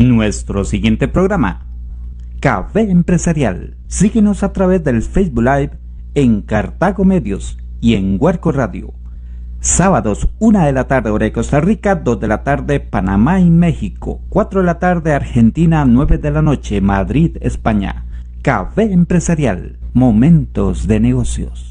Nuestro siguiente programa, Café Empresarial. Síguenos a través del Facebook Live en Cartago Medios y en Huarco Radio. Sábados, 1 de la tarde, hora de Costa Rica, 2 de la tarde, Panamá y México, 4 de la tarde, Argentina, 9 de la noche, Madrid, España. Café Empresarial, momentos de negocios.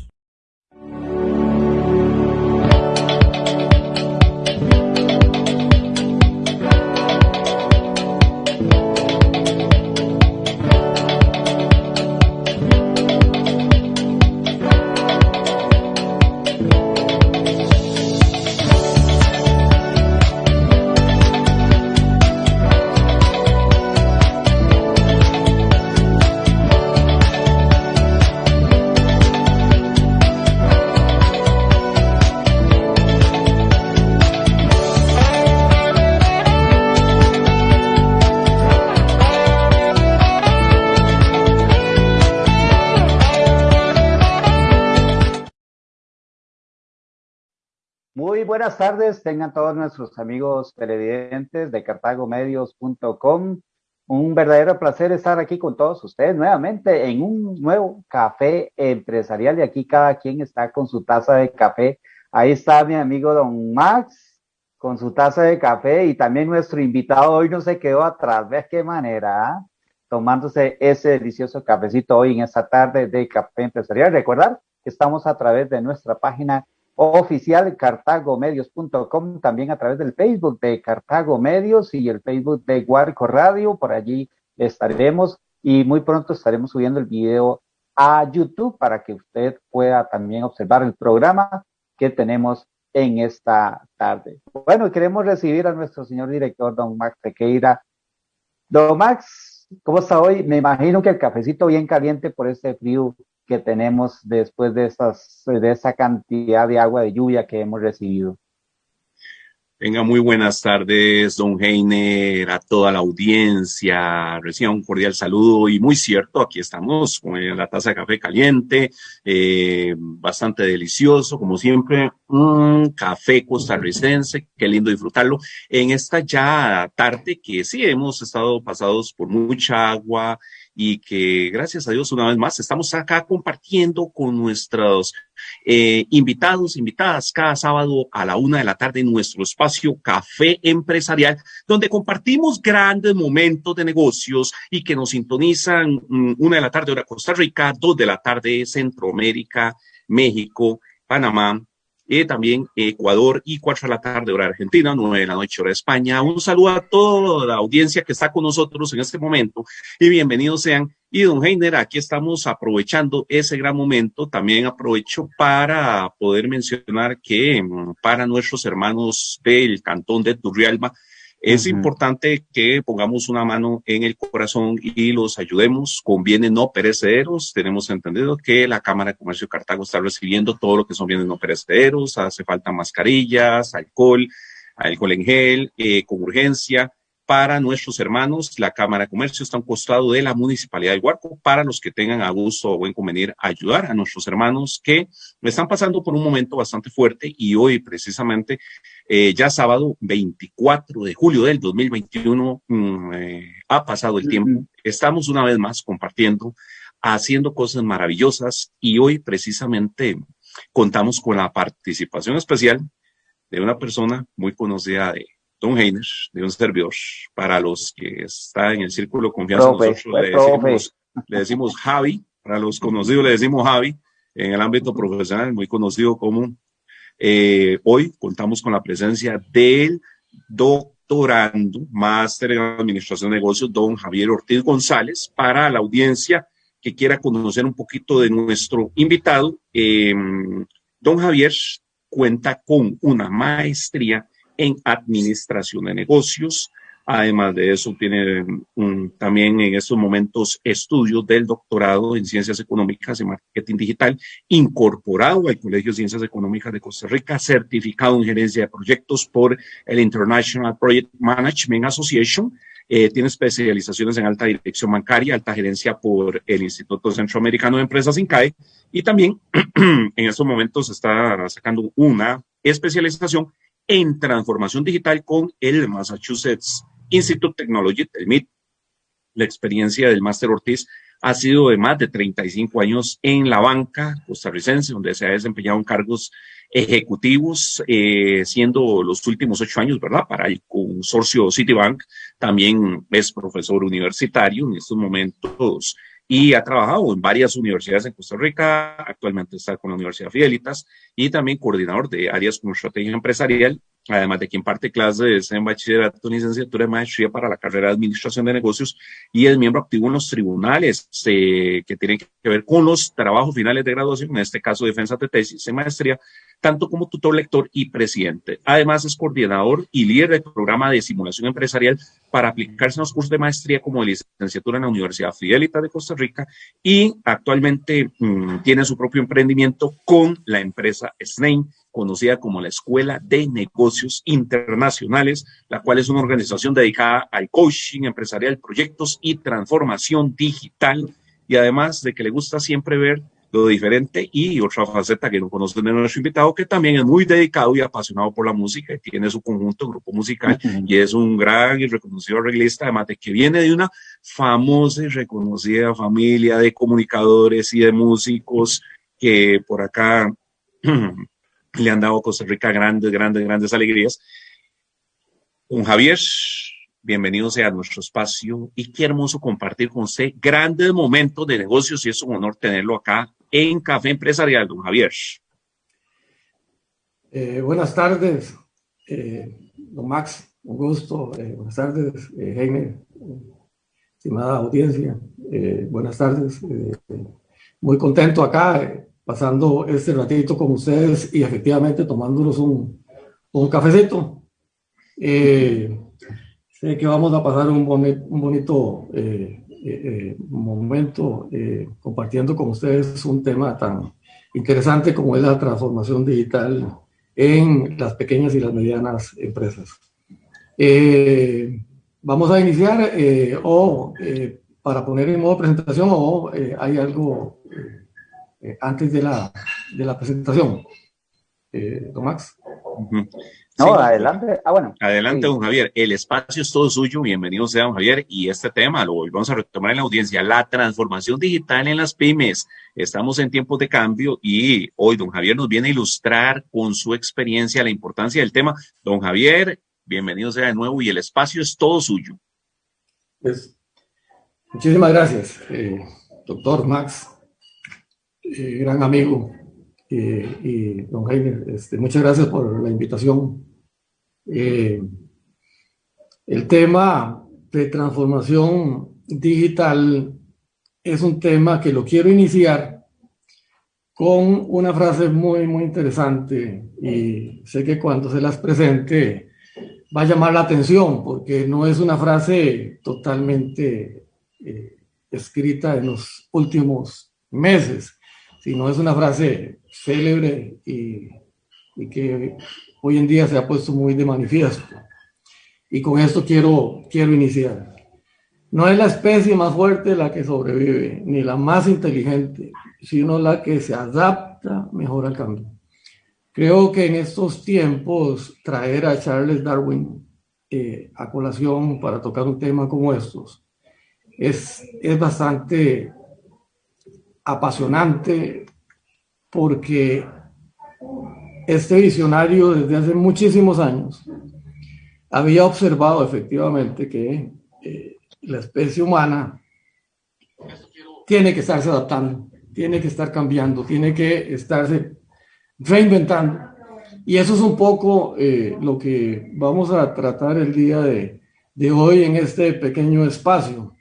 Buenas tardes, tengan todos nuestros amigos televidentes de cartagomedios.com. Un verdadero placer estar aquí con todos ustedes nuevamente en un nuevo café empresarial y aquí cada quien está con su taza de café. Ahí está mi amigo don Max con su taza de café y también nuestro invitado hoy no se quedó atrás. ¿Ves qué manera? Ah? Tomándose ese delicioso cafecito hoy en esta tarde de café empresarial. Recordar que estamos a través de nuestra página oficial cartagomedios.com, también a través del Facebook de Cartago Medios y el Facebook de Guarco Radio, por allí estaremos y muy pronto estaremos subiendo el video a YouTube para que usted pueda también observar el programa que tenemos en esta tarde. Bueno, queremos recibir a nuestro señor director, don Max Tequeira. Don Max, ¿cómo está hoy? Me imagino que el cafecito bien caliente por este frío que tenemos después de, estas, de esa cantidad de agua de lluvia que hemos recibido. Venga, muy buenas tardes, don Heiner, a toda la audiencia. Reciba un cordial saludo y muy cierto, aquí estamos con la taza de café caliente, eh, bastante delicioso, como siempre, un café costarricense, qué lindo disfrutarlo en esta ya tarde que sí hemos estado pasados por mucha agua, y que gracias a Dios una vez más estamos acá compartiendo con nuestros eh, invitados, invitadas cada sábado a la una de la tarde en nuestro espacio Café Empresarial, donde compartimos grandes momentos de negocios y que nos sintonizan mm, una de la tarde hora Costa Rica, dos de la tarde Centroamérica, México, Panamá, y también Ecuador y cuatro de la tarde hora Argentina, nueve de la noche hora España. Un saludo a toda la audiencia que está con nosotros en este momento y bienvenidos sean. Y don Heiner, aquí estamos aprovechando ese gran momento. También aprovecho para poder mencionar que mm, para nuestros hermanos del cantón de Turrialba, es importante que pongamos una mano en el corazón y los ayudemos con bienes no perecederos. Tenemos entendido que la Cámara de Comercio de Cartago está recibiendo todo lo que son bienes no perecederos. Hace falta mascarillas, alcohol, alcohol en gel, eh, con urgencia para nuestros hermanos. La Cámara de Comercio está a un costado de la Municipalidad de Huarco para los que tengan a gusto o buen convenir ayudar a nuestros hermanos que están pasando por un momento bastante fuerte y hoy precisamente, eh, ya sábado 24 de julio del 2021, mm, eh, ha pasado el tiempo. Estamos una vez más compartiendo, haciendo cosas maravillosas y hoy precisamente contamos con la participación especial de una persona muy conocida de Don Heiner, de un servidor, para los que están en el círculo de confianza, nosotros le decimos, Javi, para los conocidos le decimos Javi, en el ámbito profesional, muy conocido como eh, hoy contamos con la presencia del doctorando, máster en administración de negocios, don Javier Ortiz González, para la audiencia que quiera conocer un poquito de nuestro invitado. Eh, don Javier cuenta con una maestría en administración de negocios. Además de eso, tiene también en estos momentos estudios del doctorado en Ciencias Económicas y Marketing Digital, incorporado al Colegio de Ciencias Económicas de Costa Rica, certificado en gerencia de proyectos por el International Project Management Association. Eh, tiene especializaciones en alta dirección bancaria, alta gerencia por el Instituto Centroamericano de Empresas, INCAE, y también en estos momentos está sacando una especialización en transformación digital con el Massachusetts Institute Technology, el MIT. La experiencia del máster Ortiz ha sido de más de 35 años en la banca costarricense, donde se ha desempeñado en cargos ejecutivos, eh, siendo los últimos ocho años, ¿verdad? Para el consorcio Citibank. También es profesor universitario en estos momentos y ha trabajado en varias universidades en Costa Rica. Actualmente está con la Universidad Fidelitas y también coordinador de áreas como estrategia empresarial además de quien parte clases en bachillerato, licenciatura de maestría para la carrera de administración de negocios y es miembro activo en los tribunales eh, que tienen que ver con los trabajos finales de graduación, en este caso defensa de tesis de maestría, tanto como tutor lector y presidente. Además es coordinador y líder del programa de simulación empresarial para aplicarse en los cursos de maestría como de licenciatura en la Universidad Fidelita de Costa Rica y actualmente mm, tiene su propio emprendimiento con la empresa Snain conocida como la Escuela de Negocios Internacionales, la cual es una organización dedicada al coaching empresarial, proyectos y transformación digital, y además de que le gusta siempre ver lo diferente y otra faceta que no conocen de nuestro invitado, que también es muy dedicado y apasionado por la música y tiene su conjunto, grupo musical, y es un gran y reconocido arreglista, además de que viene de una famosa y reconocida familia de comunicadores y de músicos que por acá le han dado a Costa Rica grandes, grandes, grandes alegrías. Un Javier, bienvenido sea a nuestro espacio y qué hermoso compartir con usted grandes momentos de negocios y es un honor tenerlo acá en Café Empresarial, don Javier. Eh, buenas tardes, eh, don Max, un gusto. Eh, buenas tardes, Jaime, estimada audiencia. buenas tardes, muy contento acá pasando este ratito con ustedes y efectivamente tomándonos un, un cafecito. Eh, sé que vamos a pasar un, un bonito eh, eh, momento compartiendo con ustedes un tema tan interesante como es la transformación digital en las pequeñas y las medianas empresas. vamos a iniciar o para poner en modo presentación o hay algo eh, antes de la, de la presentación. Eh, don Max. No, adelante. Ah, bueno. Adelante, don Javier. El espacio es todo suyo. Bienvenido sea, don Javier. Y este tema lo volvemos a retomar en la audiencia, la transformación digital en las pymes. Estamos en tiempos de cambio y hoy don Javier nos viene a ilustrar con su experiencia la importancia del tema. Don Javier, bienvenido sea de nuevo y el espacio es todo suyo. Pues, muchísimas gracias, eh, doctor Max. Eh, gran amigo y don Jaime, este, muchas gracias por la invitación. Eh, el tema de transformación digital es un tema que lo quiero iniciar con una frase muy, muy interesante y sé que cuando se las presente va a llamar la atención porque no es una frase totalmente eh, escrita en los últimos meses sino es una frase célebre y, que hoy en día se ha puesto muy de manifiesto. Y con esto quiero, quiero iniciar. No es la especie más fuerte la que sobrevive, ni la más inteligente, sino la que se adapta mejor al cambio. Creo que en estos tiempos traer a Charles Darwin eh, a colación para tocar un tema como estos es, es bastante apasionante porque este visionario desde hace muchísimos años había observado efectivamente que eh, la especie humana tiene que estarse adaptando, tiene que estar cambiando, tiene que estarse reinventando. Y eso es un poco eh, lo que vamos a tratar el día de, hoy en este pequeño espacio,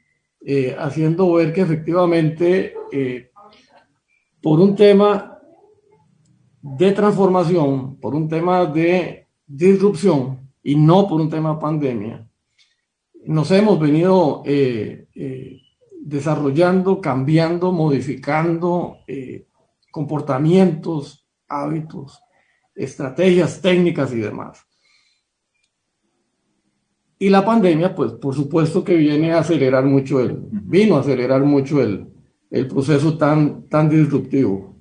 eh, haciendo ver que efectivamente por un tema de transformación, por un tema de disrupción y no por un tema pandemia, nos hemos venido eh, eh, desarrollando, cambiando, modificando eh, comportamientos, hábitos, estrategias técnicas y demás. Y la pandemia, pues por supuesto que viene a acelerar mucho el, vino a acelerar mucho el, el proceso tan, tan disruptivo.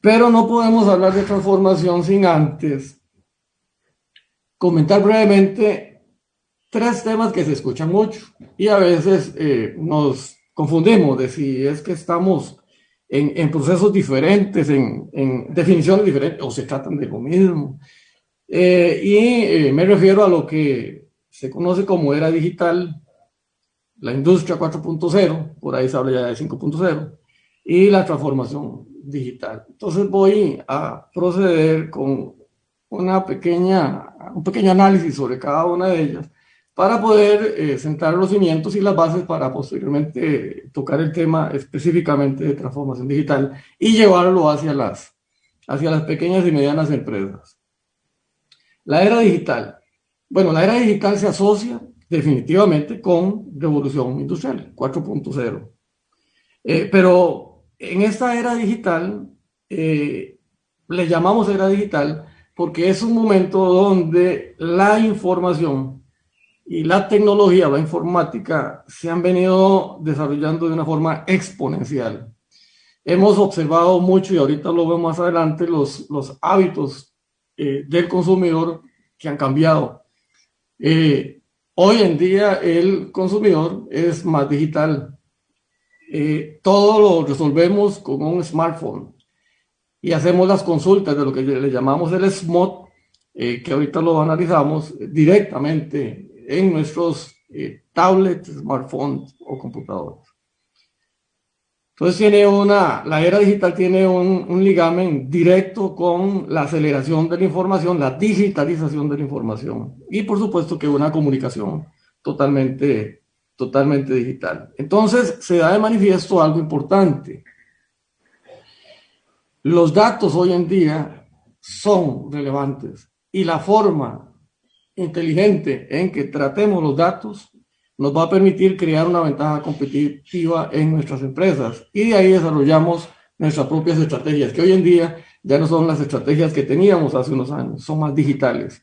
Pero no podemos hablar de transformación sin antes comentar brevemente tres temas que se escuchan mucho y a veces eh, nos confundimos de si es que estamos en, en procesos diferentes, en, en, definiciones diferentes, o se tratan de lo mismo. Eh, y eh, me refiero a lo que se conoce como era digital, la industria 4.0, por ahí se habla ya de 5.0, y la transformación digital. Entonces voy a proceder con una pequeña, un pequeño análisis sobre cada una de ellas para poder eh, sentar los cimientos y las bases para posteriormente tocar el tema específicamente de transformación digital y llevarlo hacia las, hacia las pequeñas y medianas empresas. La era digital. Bueno, la era digital se asocia definitivamente con revolución industrial 4.0. Eh, pero en esta era digital, eh, le llamamos era digital porque es un momento donde la información y la tecnología, la informática, se han venido desarrollando de una forma exponencial. Hemos observado mucho, y ahorita lo vemos más adelante, los, los hábitos eh, del consumidor que han cambiado. Hoy en día el consumidor es más digital. Eh, todo lo resolvemos con un smartphone y hacemos las consultas de lo que le llamamos el SMOT, que ahorita lo analizamos directamente en nuestros eh, tablets, smartphones o computadores. Entonces tiene una, la era digital tiene un, un ligamen directo con la aceleración de la información, la digitalización de la información y por supuesto que una comunicación totalmente, totalmente digital. Entonces se da de manifiesto algo importante. Los datos hoy en día son relevantes y la forma inteligente en que tratemos los datos nos va a permitir crear una ventaja competitiva en nuestras empresas y de ahí desarrollamos nuestras propias estrategias, que hoy en día ya no son las estrategias que teníamos hace unos años, son más digitales,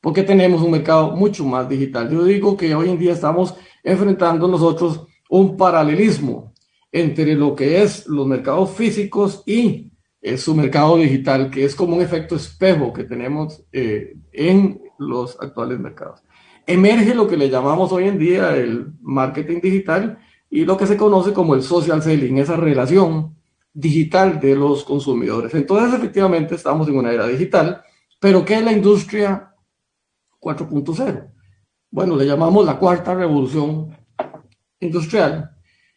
porque tenemos un mercado mucho más digital. Yo digo que hoy en día estamos enfrentando nosotros un paralelismo entre lo que es los mercados físicos y eh, su mercado digital, que es como un efecto espejo que tenemos eh, en los actuales mercados. Emerge lo que le llamamos hoy en día el marketing digital y lo que se conoce como el social selling, esa relación digital de los consumidores. Entonces, efectivamente, estamos en una era digital, pero ¿qué es la industria 4.0? Bueno, le llamamos la cuarta revolución industrial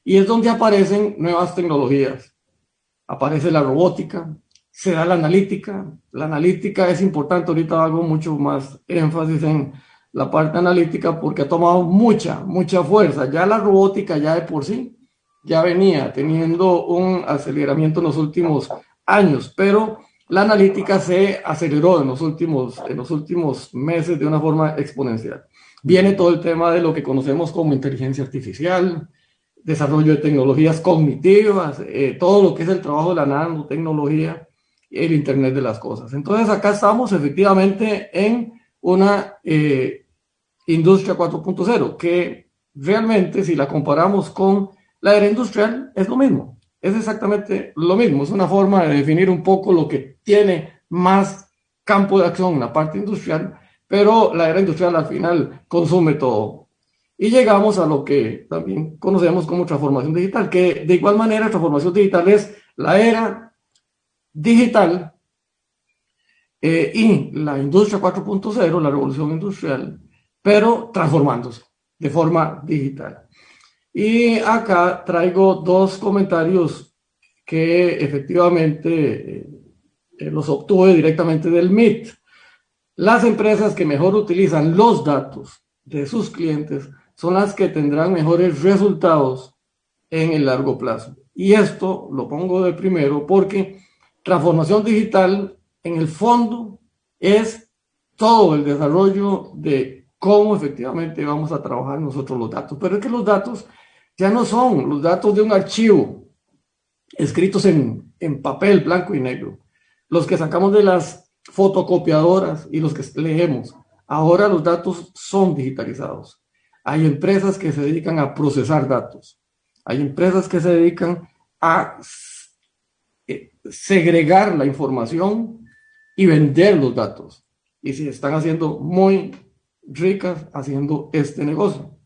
y es donde aparecen nuevas tecnologías. Aparece la robótica, se da la analítica. La analítica es importante, ahorita hago mucho más énfasis en la parte analítica porque ha tomado mucha, mucha fuerza. Ya la robótica ya de por sí ya venía teniendo un aceleramiento en los últimos años, pero la analítica se aceleró en los últimos, en los últimos meses de una forma exponencial. Viene todo el tema de lo que conocemos como inteligencia artificial, desarrollo de tecnologías cognitivas, eh, todo lo que es el trabajo de la nanotecnología, el Internet de las Cosas. Entonces acá estamos efectivamente en una eh, industria 4.0 que realmente si la comparamos con la era industrial es lo mismo, es exactamente lo mismo, es una forma de definir un poco lo que tiene más campo de acción en la parte industrial, pero la era industrial al final consume todo. Y llegamos a lo que también conocemos como transformación digital, que de igual manera transformación digital es la era digital eh, y la industria 4.0, la revolución industrial, pero transformándose de forma digital. Y acá traigo dos comentarios que efectivamente eh, eh, los obtuve directamente del MIT. Las empresas que mejor utilizan los datos de sus clientes son las que tendrán mejores resultados en el largo plazo. Y esto lo pongo de primero porque transformación digital, en el fondo, es todo el desarrollo de cómo efectivamente vamos a trabajar nosotros los datos. Pero es que los datos ya no son los datos de un archivo escritos en, en papel blanco y negro, los que sacamos de las fotocopiadoras y los que leemos. Ahora los datos son digitalizados. Hay empresas que se dedican a procesar datos. Hay empresas que se dedican a segregar la información y vender los datos. Y se están haciendo muy ricas haciendo este negocio.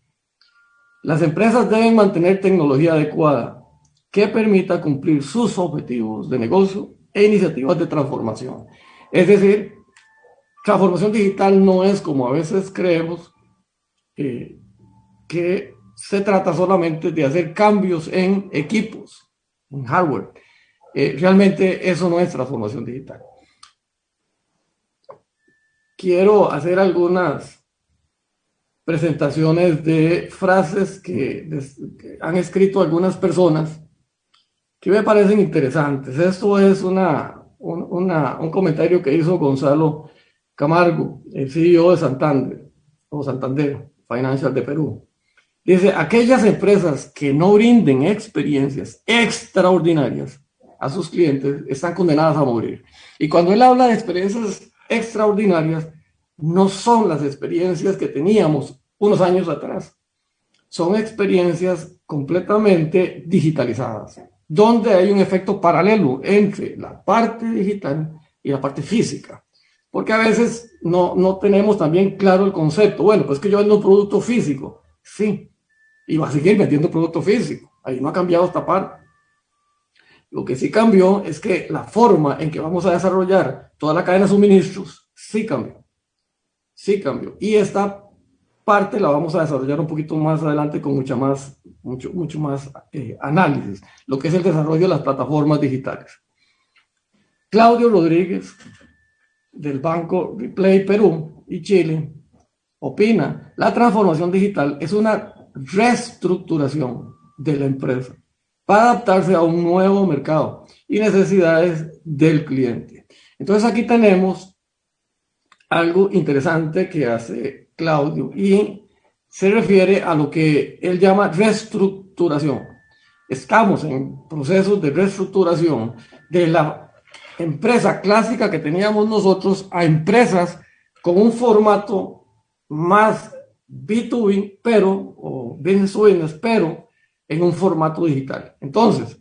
Las empresas deben mantener tecnología adecuada que permita cumplir sus objetivos de negocio e iniciativas de transformación. Es decir, transformación digital no es como a veces creemos eh, que se trata solamente de hacer cambios en equipos, en hardware. Eh, realmente eso no es transformación digital. Quiero hacer algunas presentaciones de frases que, han escrito algunas personas que me parecen interesantes. Esto es una, un comentario que hizo Gonzalo Camargo, el CEO de Santander, o Santander Financial de Perú. Dice, aquellas empresas que no brinden experiencias extraordinarias a sus clientes están condenadas a morir. Y cuando él habla de experiencias extraordinarias, no son las experiencias que teníamos unos años atrás. Son experiencias completamente digitalizadas, donde hay un efecto paralelo entre la parte digital y la parte física. Porque a veces no, no tenemos también claro el concepto. Bueno, pues que yo vendo un producto físico. Sí, y va a seguir vendiendo producto físico. Ahí no ha cambiado esta parte. Lo que sí cambió es que la forma en que vamos a desarrollar toda la cadena de suministros sí cambió. Sí cambió. Y esta parte la vamos a desarrollar un poquito más adelante con mucha más, mucho, mucho más eh, análisis, lo que es el desarrollo de las plataformas digitales. Claudio Rodríguez, del Banco Replay Perú y Chile, opina, la transformación digital es una reestructuración de la empresa para adaptarse a un nuevo mercado y necesidades del cliente. Entonces aquí tenemos algo interesante que hace Claudio, y se refiere a lo que él llama reestructuración. Estamos en procesos de reestructuración de la empresa clásica que teníamos nosotros a empresas con un formato más B2B, pero, o business business, pero en un formato digital. Entonces,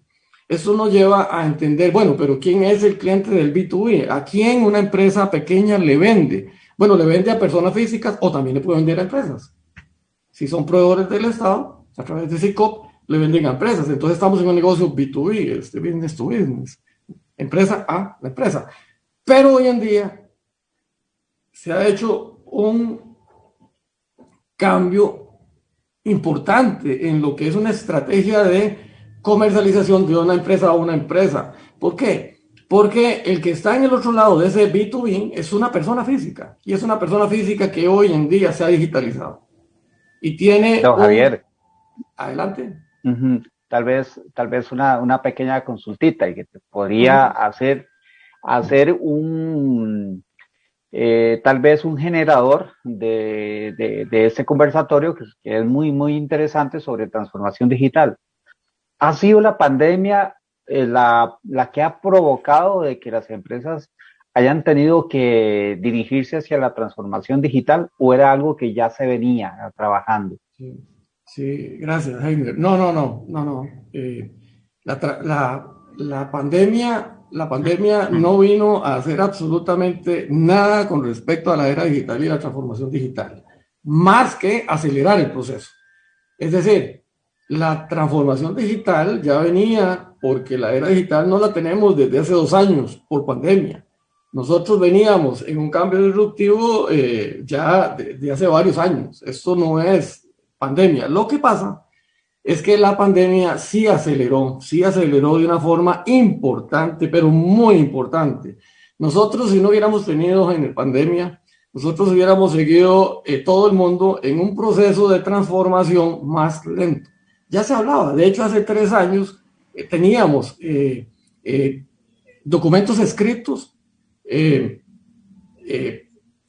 eso nos lleva a entender, bueno, pero ¿quién es el cliente del B2B? ¿A quién una empresa pequeña le vende? Bueno, le vende a personas físicas o también le puede vender a empresas. Si son proveedores del Estado, a través de SICOP, le venden a empresas. Entonces estamos en un negocio B2B, este business to business. Empresa a la empresa. Pero hoy en día se ha hecho un cambio importante en lo que es una estrategia de comercialización de una empresa a una empresa. ¿Por qué? Porque el que está en el otro lado de ese B2B es una persona física y es una persona física que hoy en día se ha digitalizado. Y tiene... Don Javier. Adelante. Tal vez, tal vez una, una, pequeña consultita y que te podría hacer, hacer un, eh, tal vez un generador de, de, de ese conversatorio que, que es muy, muy interesante sobre transformación digital. ¿Ha sido la pandemia eh, la, la, que ha provocado de que las empresas hayan tenido que dirigirse hacia la transformación digital o era algo que ya se venía trabajando? Sí, gracias, Heiner. No, no, no, no, no. Eh, la, la, la, pandemia, la pandemia no vino a hacer absolutamente nada con respecto a la era digital y la transformación digital, más que acelerar el proceso. Es decir, la transformación digital ya venía porque la era digital no la tenemos desde hace dos años por pandemia. Nosotros veníamos en un cambio disruptivo eh, ya de, hace varios años. Esto no es pandemia. Lo que pasa es que la pandemia sí aceleró, sí aceleró de una forma importante, pero muy importante. Nosotros, si no hubiéramos tenido en la pandemia, nosotros hubiéramos seguido eh, todo el mundo en un proceso de transformación más lento. Ya se hablaba, de hecho, hace tres años eh, teníamos eh, eh, documentos escritos,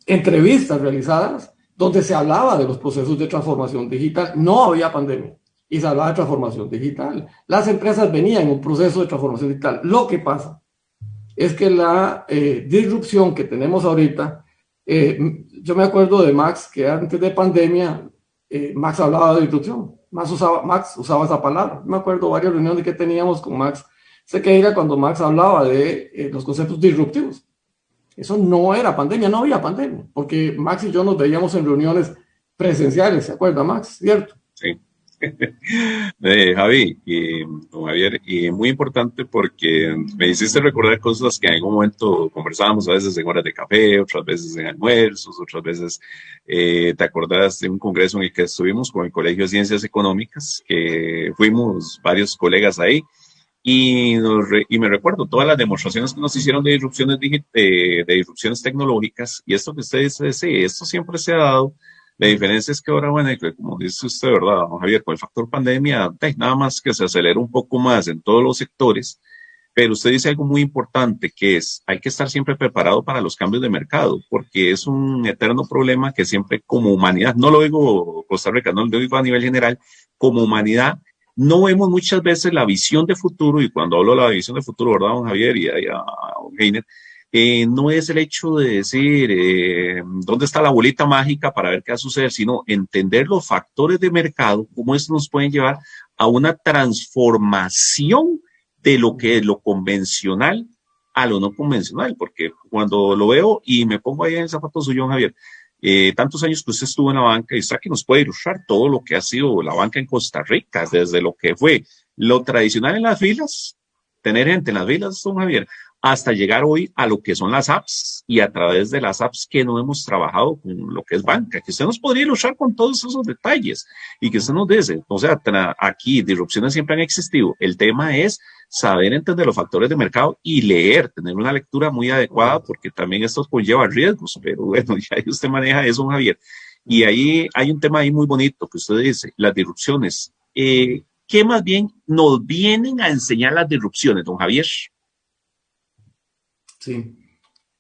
entrevistas realizadas, donde se hablaba de los procesos de transformación digital. No había pandemia y se hablaba de transformación digital. Las empresas venían en un proceso de transformación digital. Lo que pasa es que la disrupción que tenemos ahorita, yo me acuerdo de Max, que antes de pandemia, Max hablaba de disrupción. Max usaba, Max usaba esa palabra. Me acuerdo varias reuniones que teníamos con Max. Sé que era cuando Max hablaba de eh, los conceptos disruptivos. Eso no era pandemia, no había pandemia, porque Max y yo nos veíamos en reuniones presenciales, ¿se acuerda, Max? ¿Cierto? Sí. Eh, Javi, don Javier, y muy importante porque me hiciste recordar cosas que en algún momento conversábamos, a veces en horas de café, otras veces en almuerzos, otras veces eh, te acordás de un congreso en el que estuvimos con el Colegio de Ciencias Económicas, que fuimos varios colegas ahí. Y, y, me recuerdo todas las demostraciones que nos hicieron de disrupciones, de, de disrupciones tecnológicas y esto que usted dice, sí, esto siempre se ha dado la diferencia es que ahora, bueno, como dice usted, ¿verdad, Javier? Con el factor pandemia, nada más que se acelera un poco más en todos los sectores, pero usted dice algo muy importante, que es, hay que estar siempre preparado para los cambios de mercado, porque es un eterno problema que siempre como humanidad, no lo digo Costa Rica, no lo digo a nivel general, como humanidad, no vemos muchas veces la visión de futuro, y cuando hablo de la visión de futuro, ¿verdad, don Javier y a, a, Heiner, eh, no es el hecho de decir eh, dónde está la bolita mágica para ver qué va a suceder, sino entender los factores de mercado, cómo estos nos pueden llevar a una transformación de lo que es lo convencional a lo no convencional, porque cuando lo veo y me pongo ahí en el zapato suyo, Javier, eh, tantos años que usted estuvo en la banca y está que nos puede ilustrar todo lo que ha sido la banca en Costa Rica, desde lo que fue lo tradicional en las filas, tener gente en las filas, don Javier, hasta llegar hoy a lo que son las apps y a través de las apps que no hemos trabajado con lo que es banca, que usted nos podría ilustrar con todos esos detalles y que usted nos dice, o sea, aquí disrupciones siempre han existido. El tema es saber entender los factores de mercado y leer, tener una lectura muy adecuada porque también esto conlleva riesgos, pero bueno, ya usted maneja eso, Javier. Y ahí hay un tema ahí muy bonito que usted dice, las disrupciones. Eh, ¿Qué más bien nos vienen a enseñar las disrupciones, don Javier? Sí.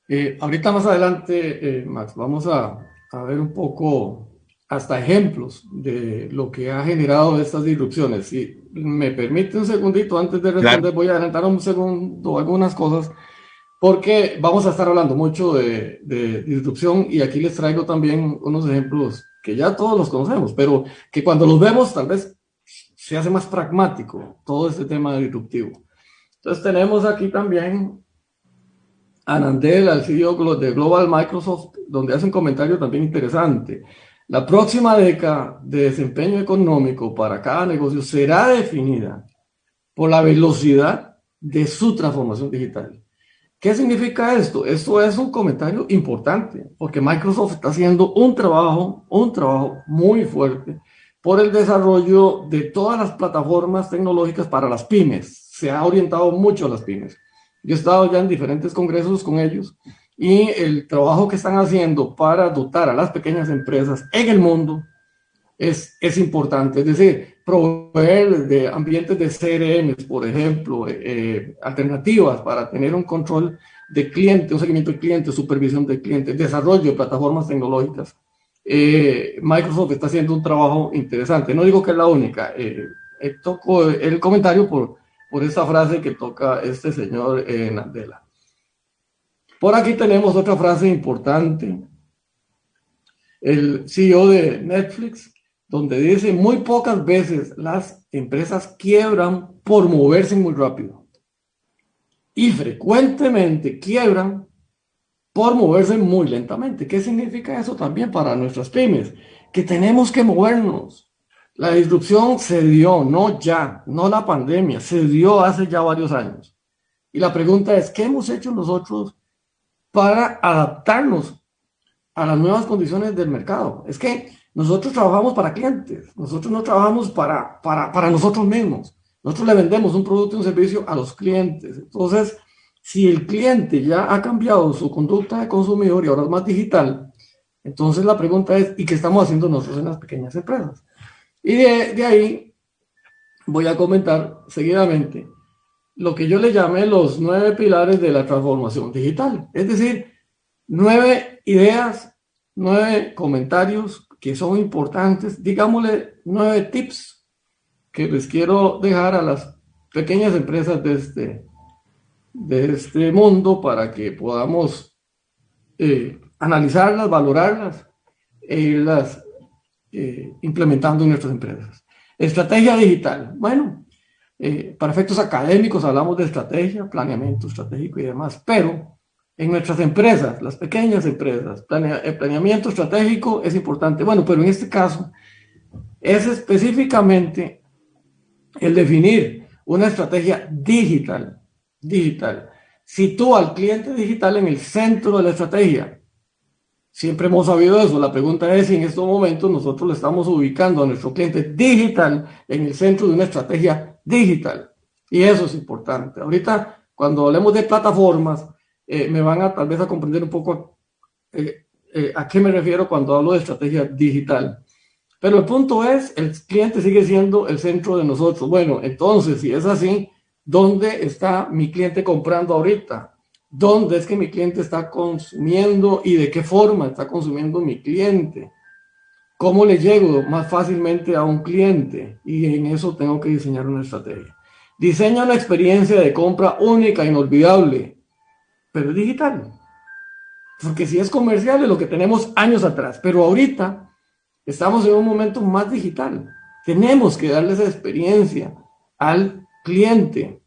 Eh, ahorita más adelante, eh, Max, vamos a, a, ver un poco hasta ejemplos de lo que ha generado estas disrupciones. Si me permite un segundito antes de responder, voy a adelantar un segundo algunas cosas, porque vamos a estar hablando mucho de, de disrupción y aquí les traigo también unos ejemplos que ya todos los conocemos, pero que cuando los vemos tal vez se hace más pragmático todo este tema disruptivo. Entonces tenemos aquí también Anandel, al CEO de Global Microsoft, donde hace un comentario también interesante. La próxima década de desempeño económico para cada negocio será definida por la velocidad de su transformación digital. ¿Qué significa esto? Esto es un comentario importante, porque Microsoft está haciendo un trabajo, un trabajo muy fuerte por el desarrollo de todas las plataformas tecnológicas para las pymes. Se ha orientado mucho a las pymes. Yo he estado ya en diferentes congresos con ellos y el trabajo que están haciendo para dotar a las pequeñas empresas en el mundo es, es importante. Es decir, proveer de ambientes de CRM, por ejemplo, eh, eh, alternativas para tener un control de cliente, un seguimiento de cliente, supervisión de cliente, desarrollo de plataformas tecnológicas. Eh, Microsoft está haciendo un trabajo interesante. No digo que es la única. toco el comentario por, por esta frase que toca este señor eh, Nandela. Por aquí tenemos otra frase importante. El CEO de Netflix, donde dice, muy pocas veces las empresas quiebran por moverse muy rápido. Y frecuentemente quiebran por moverse muy lentamente. ¿Qué significa eso también para nuestras pymes? Que tenemos que movernos, la disrupción se dio, no ya, no la pandemia, se dio hace ya varios años. Y la pregunta es, ¿qué hemos hecho nosotros para adaptarnos a las nuevas condiciones del mercado? Es que nosotros trabajamos para clientes, nosotros no trabajamos para, para, para nosotros mismos. Nosotros le vendemos un producto y un servicio a los clientes. Entonces, si el cliente ya ha cambiado su conducta de consumidor y ahora es más digital, entonces la pregunta es, ¿y qué estamos haciendo nosotros en las pequeñas empresas? Y de, ahí voy a comentar seguidamente lo que yo le llamé los nueve pilares de la transformación digital. Es decir, nueve ideas, nueve comentarios que son importantes, digámosle nueve tips que les quiero dejar a las pequeñas empresas de este, de este mundo para que podamos eh, analizarlas, valorarlas e irlas eh, implementando en nuestras empresas. Estrategia digital. Bueno, eh, para efectos académicos hablamos de estrategia, planeamiento estratégico y demás, pero en nuestras empresas, las pequeñas empresas. planeamiento estratégico es importante. Bueno, pero en este caso es específicamente el definir una estrategia digital. Digital. Sitúa al cliente digital en el centro de la estrategia. Siempre hemos sabido eso. La pregunta es si en estos momentos nosotros le estamos ubicando a nuestro cliente digital en el centro de una estrategia digital. Y eso es importante. Ahorita, cuando hablemos de plataformas, eh, me van a tal vez a comprender un poco eh, eh, a qué me refiero cuando hablo de estrategia digital. Pero el punto es, el cliente sigue siendo el centro de nosotros. Bueno, entonces, si es así, ¿dónde está mi cliente comprando ahorita? ¿Dónde es que mi cliente está consumiendo y de qué forma está consumiendo mi cliente? ¿Cómo le llego más fácilmente a un cliente? Y en eso tengo que diseñar una estrategia. Diseña una experiencia de compra única, inolvidable, pero digital. Porque si es comercial es lo que tenemos años atrás, pero ahorita Estamos en un momento más digital. Tenemos que darle esa experiencia al cliente,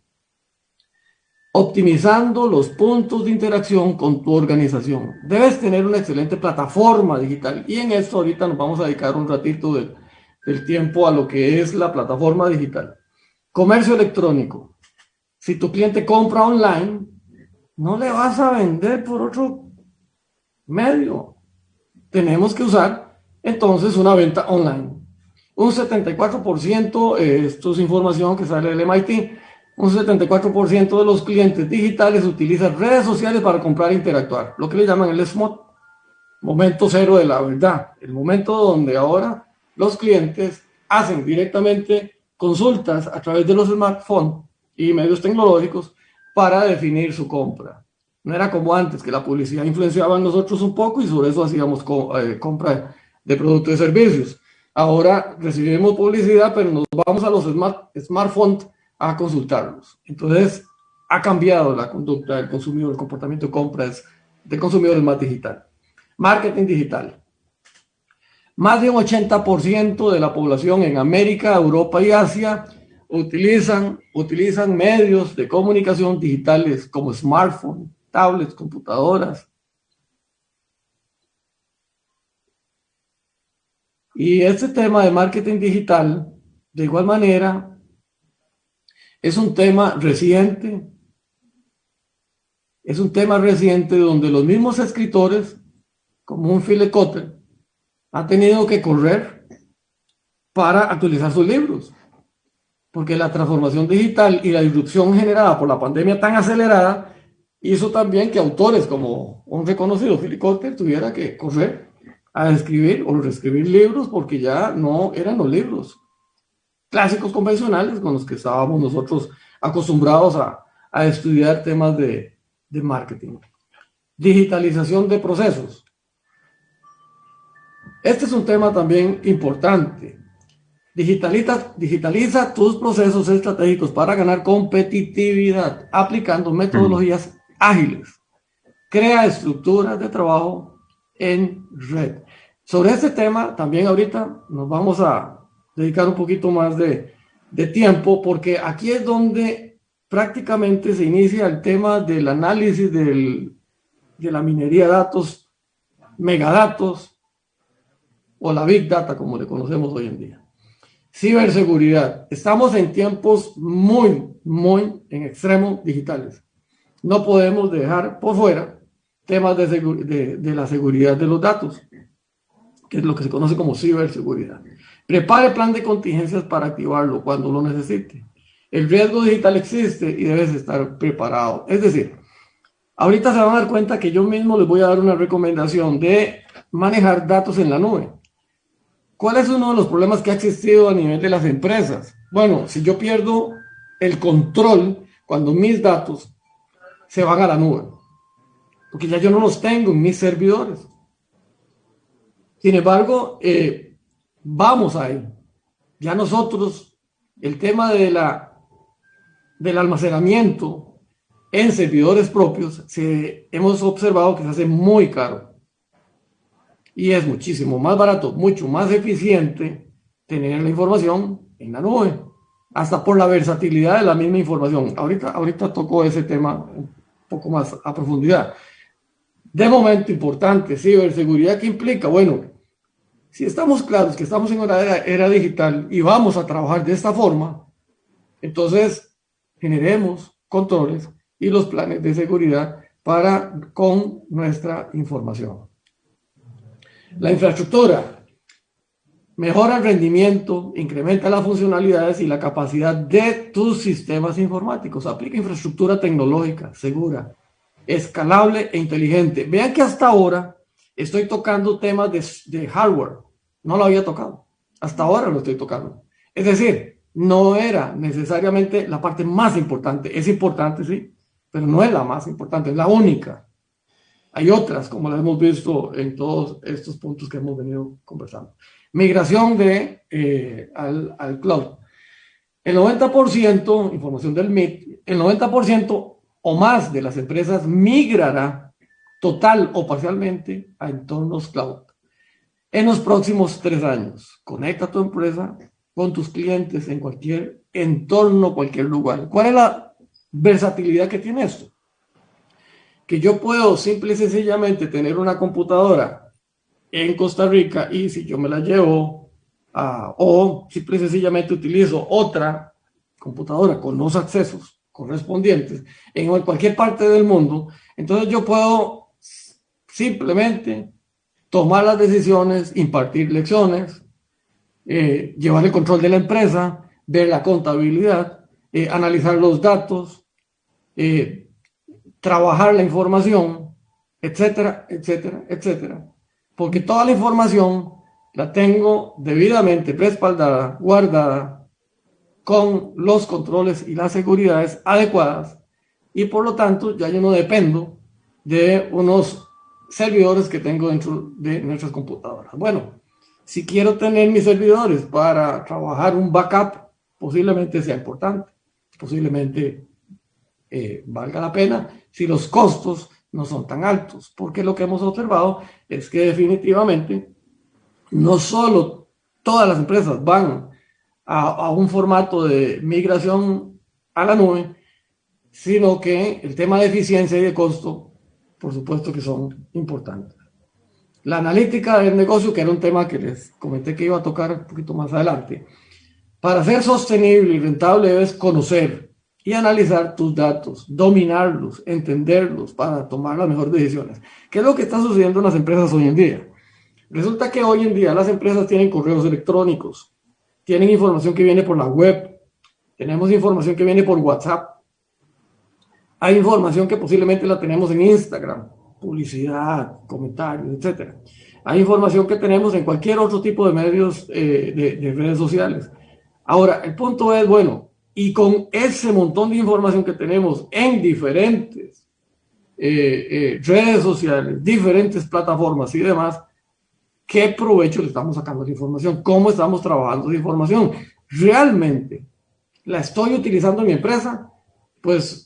optimizando los puntos de interacción con tu organización. Debes tener una excelente plataforma digital y en esto ahorita nos vamos a dedicar un ratito del, tiempo a lo que es la plataforma digital. Comercio electrónico. Si tu cliente compra online, no le vas a vender por otro medio. Tenemos que usar entonces una venta online. Un 74%, eh, esto es información que sale del MIT, un 74% de los clientes digitales utilizan redes sociales para comprar e interactuar, lo que le llaman el SMOT, momento cero de la verdad, el momento donde ahora los clientes hacen directamente consultas a través de los smartphones y medios tecnológicos para definir su compra. No era como antes, que la publicidad influenciaba en nosotros un poco y sobre eso hacíamos eh, compra de productos y servicios. Ahora recibimos publicidad, pero nos vamos a los smart, smartphones a consultarlos. Entonces, ha cambiado la conducta del consumidor, el comportamiento de compras de consumidores más digital. Marketing digital. Más de un 80% de la población en América, Europa y Asia utilizan, utilizan medios de comunicación digitales como smartphones, tablets, computadoras, Y este tema de marketing digital, de igual manera, es un tema reciente, es un tema reciente donde los mismos escritores, como un Philip Cotter, han tenido que correr para actualizar sus libros. Porque la transformación digital y la disrupción generada por la pandemia tan acelerada hizo también que autores como un reconocido Philip Cotter tuviera que correr a escribir o reescribir libros porque ya no eran los libros clásicos convencionales con los que estábamos nosotros acostumbrados a, estudiar temas de, de marketing. Digitalización de procesos. Este es un tema también importante. Digitaliza, digitaliza tus procesos estratégicos para ganar competitividad aplicando metodologías ágiles. Crea estructuras de trabajo en red. Sobre este tema, también ahorita nos vamos a dedicar un poquito más de, de tiempo, porque aquí es donde prácticamente se inicia el tema del análisis del, de la minería de datos, megadatos o la big data, como le conocemos hoy en día. Ciberseguridad. Estamos en tiempos muy, muy en extremo digitales. No podemos dejar por fuera temas de, de, de la seguridad de los datos que es lo que se conoce como ciberseguridad. Prepare plan de contingencias para activarlo cuando lo necesite. El riesgo digital existe y debes estar preparado. Es decir, ahorita se van a dar cuenta que yo mismo les voy a dar una recomendación de manejar datos en la nube. ¿Cuál es uno de los problemas que ha existido a nivel de las empresas? Bueno, si yo pierdo el control cuando mis datos se van a la nube, porque ya yo no los tengo en mis servidores. Sin embargo, eh, vamos ahí. Ya nosotros, el tema de la, del almacenamiento en servidores propios, se, hemos observado que se hace muy caro. Y es muchísimo más barato, mucho más eficiente tener la información en la nube, hasta por la versatilidad de la misma información. Ahorita, ahorita toco ese tema un poco más a profundidad. de momento importante, ciberseguridad, ¿qué implica? Bueno, si estamos claros que estamos en una era, digital y vamos a trabajar de esta forma, entonces generemos controles y los planes de seguridad para con nuestra información. La infraestructura mejora el rendimiento, incrementa las funcionalidades y la capacidad de tus sistemas informáticos. Aplica infraestructura tecnológica segura, escalable e inteligente. Vean que hasta ahora estoy tocando temas de, hardware. No lo había tocado. Hasta ahora lo estoy tocando. Es decir, no era necesariamente la parte más importante. Es importante, sí, pero no es la más importante, es la única. Hay otras, como las hemos visto en todos estos puntos que hemos venido conversando. Migración de, eh, al, al cloud. El 90%, información del MIT, el 90% o más de las empresas migrará total o parcialmente a entornos cloud en los próximos tres años. Conecta tu empresa con tus clientes en cualquier entorno, cualquier lugar. ¿Cuál es la versatilidad que tiene esto? Que yo puedo simple y sencillamente tener una computadora en Costa Rica y si yo me la llevo a, o simple y sencillamente utilizo otra computadora con los accesos correspondientes en cualquier parte del mundo, entonces yo puedo simplemente tomar las decisiones, impartir lecciones, eh, llevar el control de la empresa, ver la contabilidad, eh, analizar los datos, eh, trabajar la información, etcétera, etcétera, etcétera. Porque toda la información la tengo debidamente respaldada, guardada, con los controles y las seguridades adecuadas y por lo tanto ya yo no dependo de unos servidores que tengo dentro de nuestras computadoras. Bueno, si quiero tener mis servidores para trabajar un backup, posiblemente sea importante, posiblemente eh, valga la pena si los costos no son tan altos, porque lo que hemos observado es que definitivamente no solo todas las empresas van a, un formato de migración a la nube, sino que el tema de eficiencia y de costo, por supuesto que son importantes. La analítica del negocio, que era un tema que les comenté que iba a tocar un poquito más adelante. Para ser sostenible y rentable debes conocer y analizar tus datos, dominarlos, entenderlos para tomar las mejores decisiones. ¿Qué es lo que está sucediendo en las empresas hoy en día? Resulta que hoy en día las empresas tienen correos electrónicos, tienen información que viene por la web, tenemos información que viene por WhatsApp, hay información que posiblemente la tenemos en Instagram, publicidad, comentarios, etc. Hay información que tenemos en cualquier otro tipo de medios eh, de, redes sociales. Ahora, el punto es, bueno, y con ese montón de información que tenemos en diferentes eh, eh, redes sociales, diferentes plataformas y demás, qué provecho le estamos sacando de la información, cómo estamos trabajando esa información. ¿Realmente la estoy utilizando en mi empresa? Pues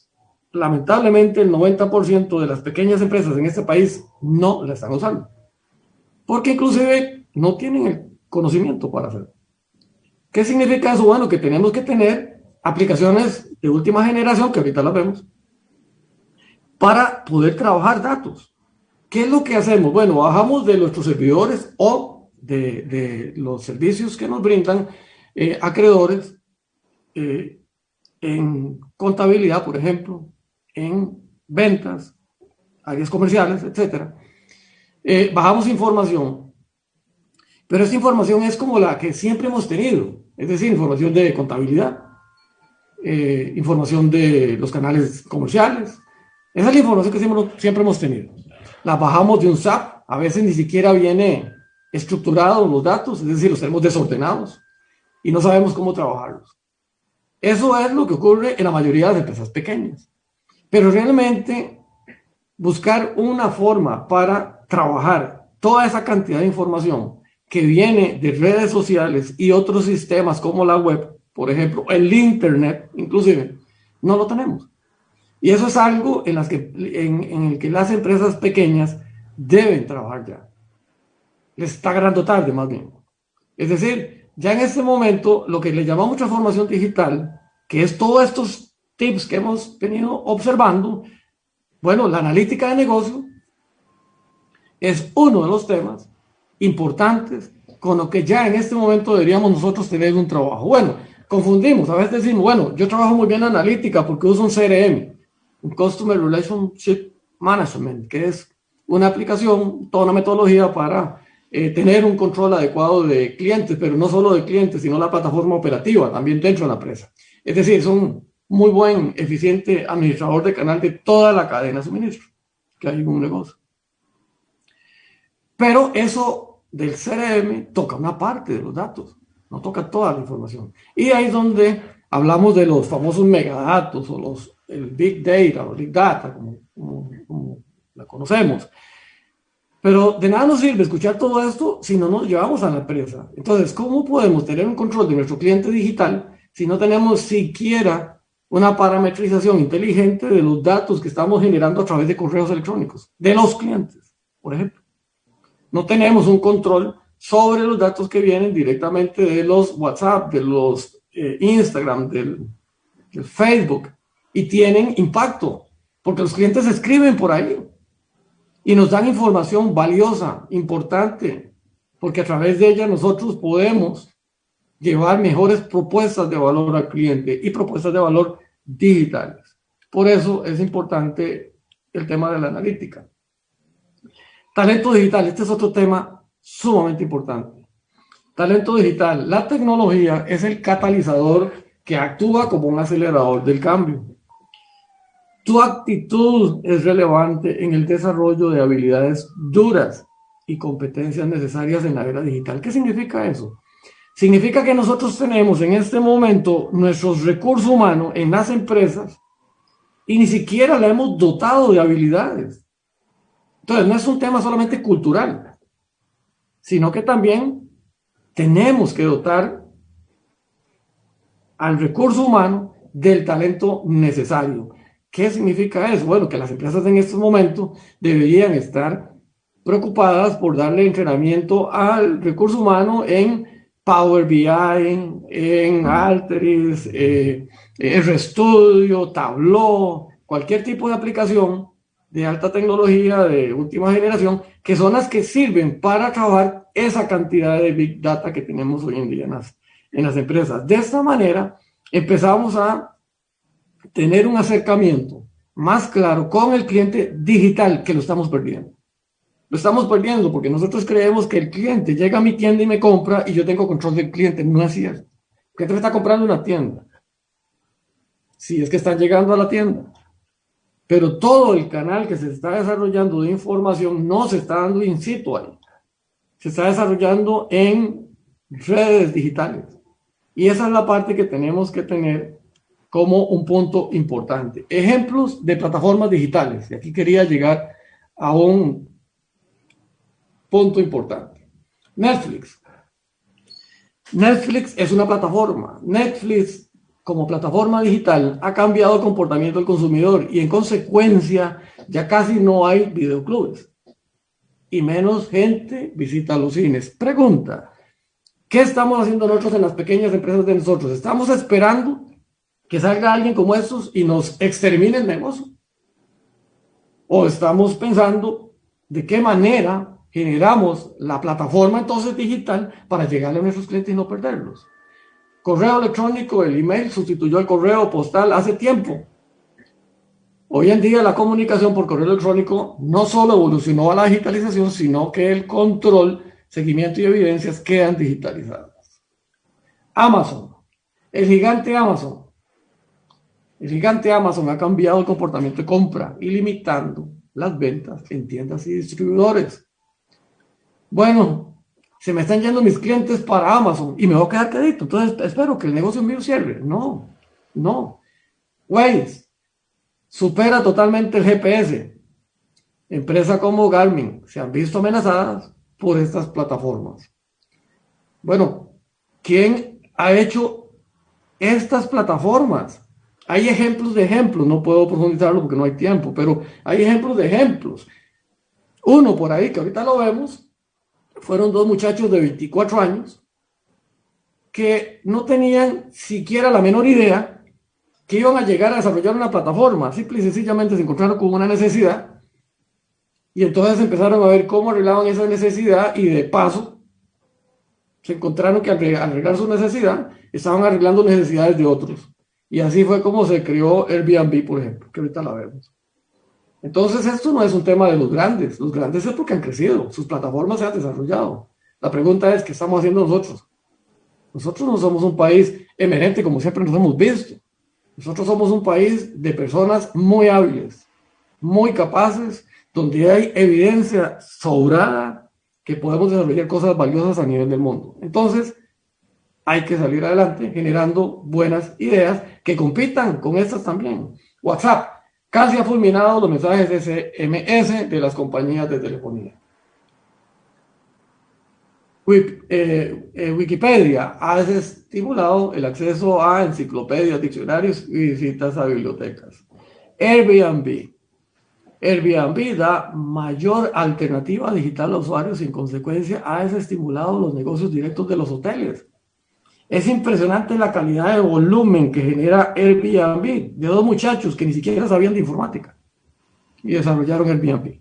lamentablemente el 90% de las pequeñas empresas en este país no la están usando. Porque inclusive no tienen el conocimiento para hacerlo. ¿Qué significa eso? Bueno, que tenemos que tener aplicaciones de última generación, que ahorita las vemos, para poder trabajar datos. ¿Qué es lo que hacemos? Bueno, bajamos de nuestros servidores o de, los servicios que nos brindan eh, acreedores eh, en contabilidad, por ejemplo, en ventas, áreas comerciales, etc. Eh, bajamos información, pero esta información es como la que siempre hemos tenido, es decir, información de contabilidad, información de los canales comerciales. Esa es la información que siempre hemos tenido las bajamos de un SAP, a veces ni siquiera viene estructurados los datos, es decir, los tenemos desordenados y no sabemos cómo trabajarlos. Eso es lo que ocurre en la mayoría de las empresas pequeñas. Pero realmente buscar una forma para trabajar toda esa cantidad de información que viene de redes sociales y otros sistemas como la web, por ejemplo, el Internet, inclusive, no lo tenemos. Y eso es algo en, el que las empresas pequeñas deben trabajar ya. Les está ganando tarde, más bien. Es decir, ya en este momento, lo que le llamamos transformación digital, que es todos estos tips que hemos venido observando, bueno, la analítica de negocio es uno de los temas importantes con lo que ya en este momento deberíamos nosotros tener un trabajo. Bueno, confundimos, a veces decimos, bueno, yo trabajo muy bien en analítica porque uso un CRM, un Customer Relationship Management, que es una aplicación, toda una metodología para eh, tener un control adecuado de clientes, pero no solo de clientes, sino la plataforma operativa también dentro de la empresa. Es decir, es un muy buen, eficiente administrador de canal de toda la cadena de suministro que hay en un negocio. Pero eso del CRM toca una parte de los datos, no toca toda la información. Y ahí es donde hablamos de los famosos megadatos o los el big data o big data, como, como la conocemos. Pero de nada nos sirve escuchar todo esto si no nos llevamos a la empresa. Entonces, ¿cómo podemos tener un control de nuestro cliente digital si no tenemos siquiera una parametrización inteligente de los datos que estamos generando a través de correos electrónicos, de los clientes, por ejemplo? No tenemos un control sobre los datos que vienen directamente de los WhatsApp, de los eh, Instagram, del, del Facebook, y tienen impacto, porque los clientes escriben por ahí y nos dan información valiosa, importante, porque a través de ella nosotros podemos llevar mejores propuestas de valor al cliente y propuestas de valor digitales. Por eso es importante el tema de la analítica. Talento digital, este es otro tema sumamente importante. Talento digital, la tecnología es el catalizador que actúa como un acelerador del cambio. Tu actitud es relevante en el desarrollo de habilidades duras y competencias necesarias en la era digital. ¿Qué significa eso? Significa que nosotros tenemos en este momento nuestros recursos humanos en las empresas y ni siquiera la hemos dotado de habilidades. Entonces, no es un tema solamente cultural, sino que también tenemos que dotar al recurso humano del talento necesario. ¿Qué significa eso? Bueno, que las empresas en estos momentos deberían estar preocupadas por darle entrenamiento al recurso humano en Power BI, en Alteryx, eh, RStudio, Tableau, cualquier tipo de aplicación de alta tecnología, de última generación, que son las que sirven para trabajar esa cantidad de Big Data que tenemos hoy en día en las, en las empresas. De esta manera, empezamos a tener un acercamiento más claro con el cliente digital que lo estamos perdiendo. Lo estamos perdiendo porque nosotros creemos que el cliente llega a mi tienda y me compra y yo tengo control del cliente. No es cierto. El cliente está comprando una tienda. Si es que están llegando a la tienda. Pero todo el canal que se está desarrollando de información no se está dando in situ ahí. Se está desarrollando en redes digitales. Y esa es la parte que tenemos que tener como un punto importante. Ejemplos de plataformas digitales. Y aquí quería llegar a un punto importante. Netflix. Netflix es una plataforma. Netflix como plataforma digital ha cambiado el comportamiento del consumidor y en consecuencia ya casi no hay videoclubes y menos gente visita los cines. Pregunta, ¿qué estamos haciendo nosotros en las pequeñas empresas de nosotros? ¿Estamos esperando que salga alguien como estos y nos extermine el negocio? ¿O estamos pensando de qué manera generamos la plataforma entonces digital para llegarle a nuestros clientes y no perderlos? Correo electrónico, el email sustituyó el correo postal hace tiempo. Hoy en día la comunicación por correo electrónico no solo evolucionó a la digitalización, sino que el control, seguimiento y evidencias quedan digitalizadas. Amazon, el gigante Amazon, el gigante Amazon ha cambiado el comportamiento de compra y limitando las ventas en tiendas y distribuidores. Bueno, se me están yendo mis clientes para Amazon y me voy a quedar quedito. Entonces espero que el negocio mío cierre. No, no. Waze supera totalmente el GPS. Empresas como Garmin se han visto amenazadas por estas plataformas. Bueno, ¿quién ha hecho estas plataformas? Hay ejemplos de ejemplos, no puedo profundizarlo porque no hay tiempo, pero hay ejemplos de ejemplos. Uno por ahí, que ahorita lo vemos, fueron dos muchachos de 24 años que no tenían siquiera la menor idea que iban a llegar a desarrollar una plataforma. Simple y sencillamente se encontraron con una necesidad Y entonces empezaron a ver cómo arreglaban esa necesidad y de paso se encontraron que al arreglar su necesidad estaban arreglando necesidades de otros. Y así fue como se creó Airbnb, por ejemplo, que ahorita la vemos. Entonces esto no es un tema de los grandes. Los grandes es porque han crecido, sus plataformas se han desarrollado. La pregunta es, ¿qué estamos haciendo nosotros? Nosotros no somos un país emerente como siempre nos hemos visto. Nosotros somos un país de personas muy hábiles, muy capaces, donde hay evidencia sobrada que podemos desarrollar cosas valiosas a nivel del mundo. Entonces, hay que salir adelante generando buenas ideas que compitan con estas también. WhatsApp casi ha fulminado los mensajes SMS de las compañías de telefonía. Eh, eh, Wikipedia ha estimulado el acceso a enciclopedias, diccionarios y visitas a bibliotecas. Airbnb. Airbnb da mayor alternativa digital a usuarios en consecuencia ha desestimulado los negocios directos de los hoteles. Es impresionante la calidad de volumen que genera Airbnb de dos muchachos que ni siquiera sabían de informática y desarrollaron Airbnb.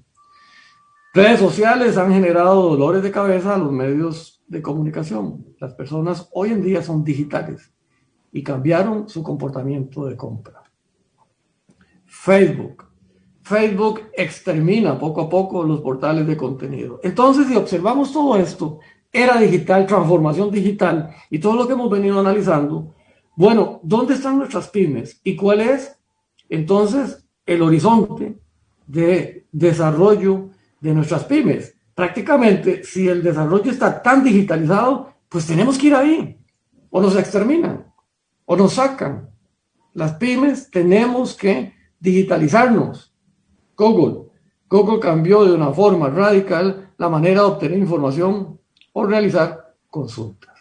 Redes sociales han generado dolores de cabeza a los medios de comunicación. Las personas hoy en día son digitales y cambiaron su comportamiento de compra. Facebook. Facebook extermina poco a poco los portales de contenido. Entonces, si observamos todo esto, era digital, transformación digital y todo lo que hemos venido analizando, bueno, ¿dónde están nuestras pymes? ¿Y cuál es entonces el horizonte de desarrollo de nuestras pymes. Prácticamente, si el desarrollo está tan digitalizado, pues tenemos que ir ahí. O nos exterminan, o nos sacan. Las pymes tenemos que digitalizarnos. Google. Google cambió de una forma radical la manera de obtener información o realizar consultas.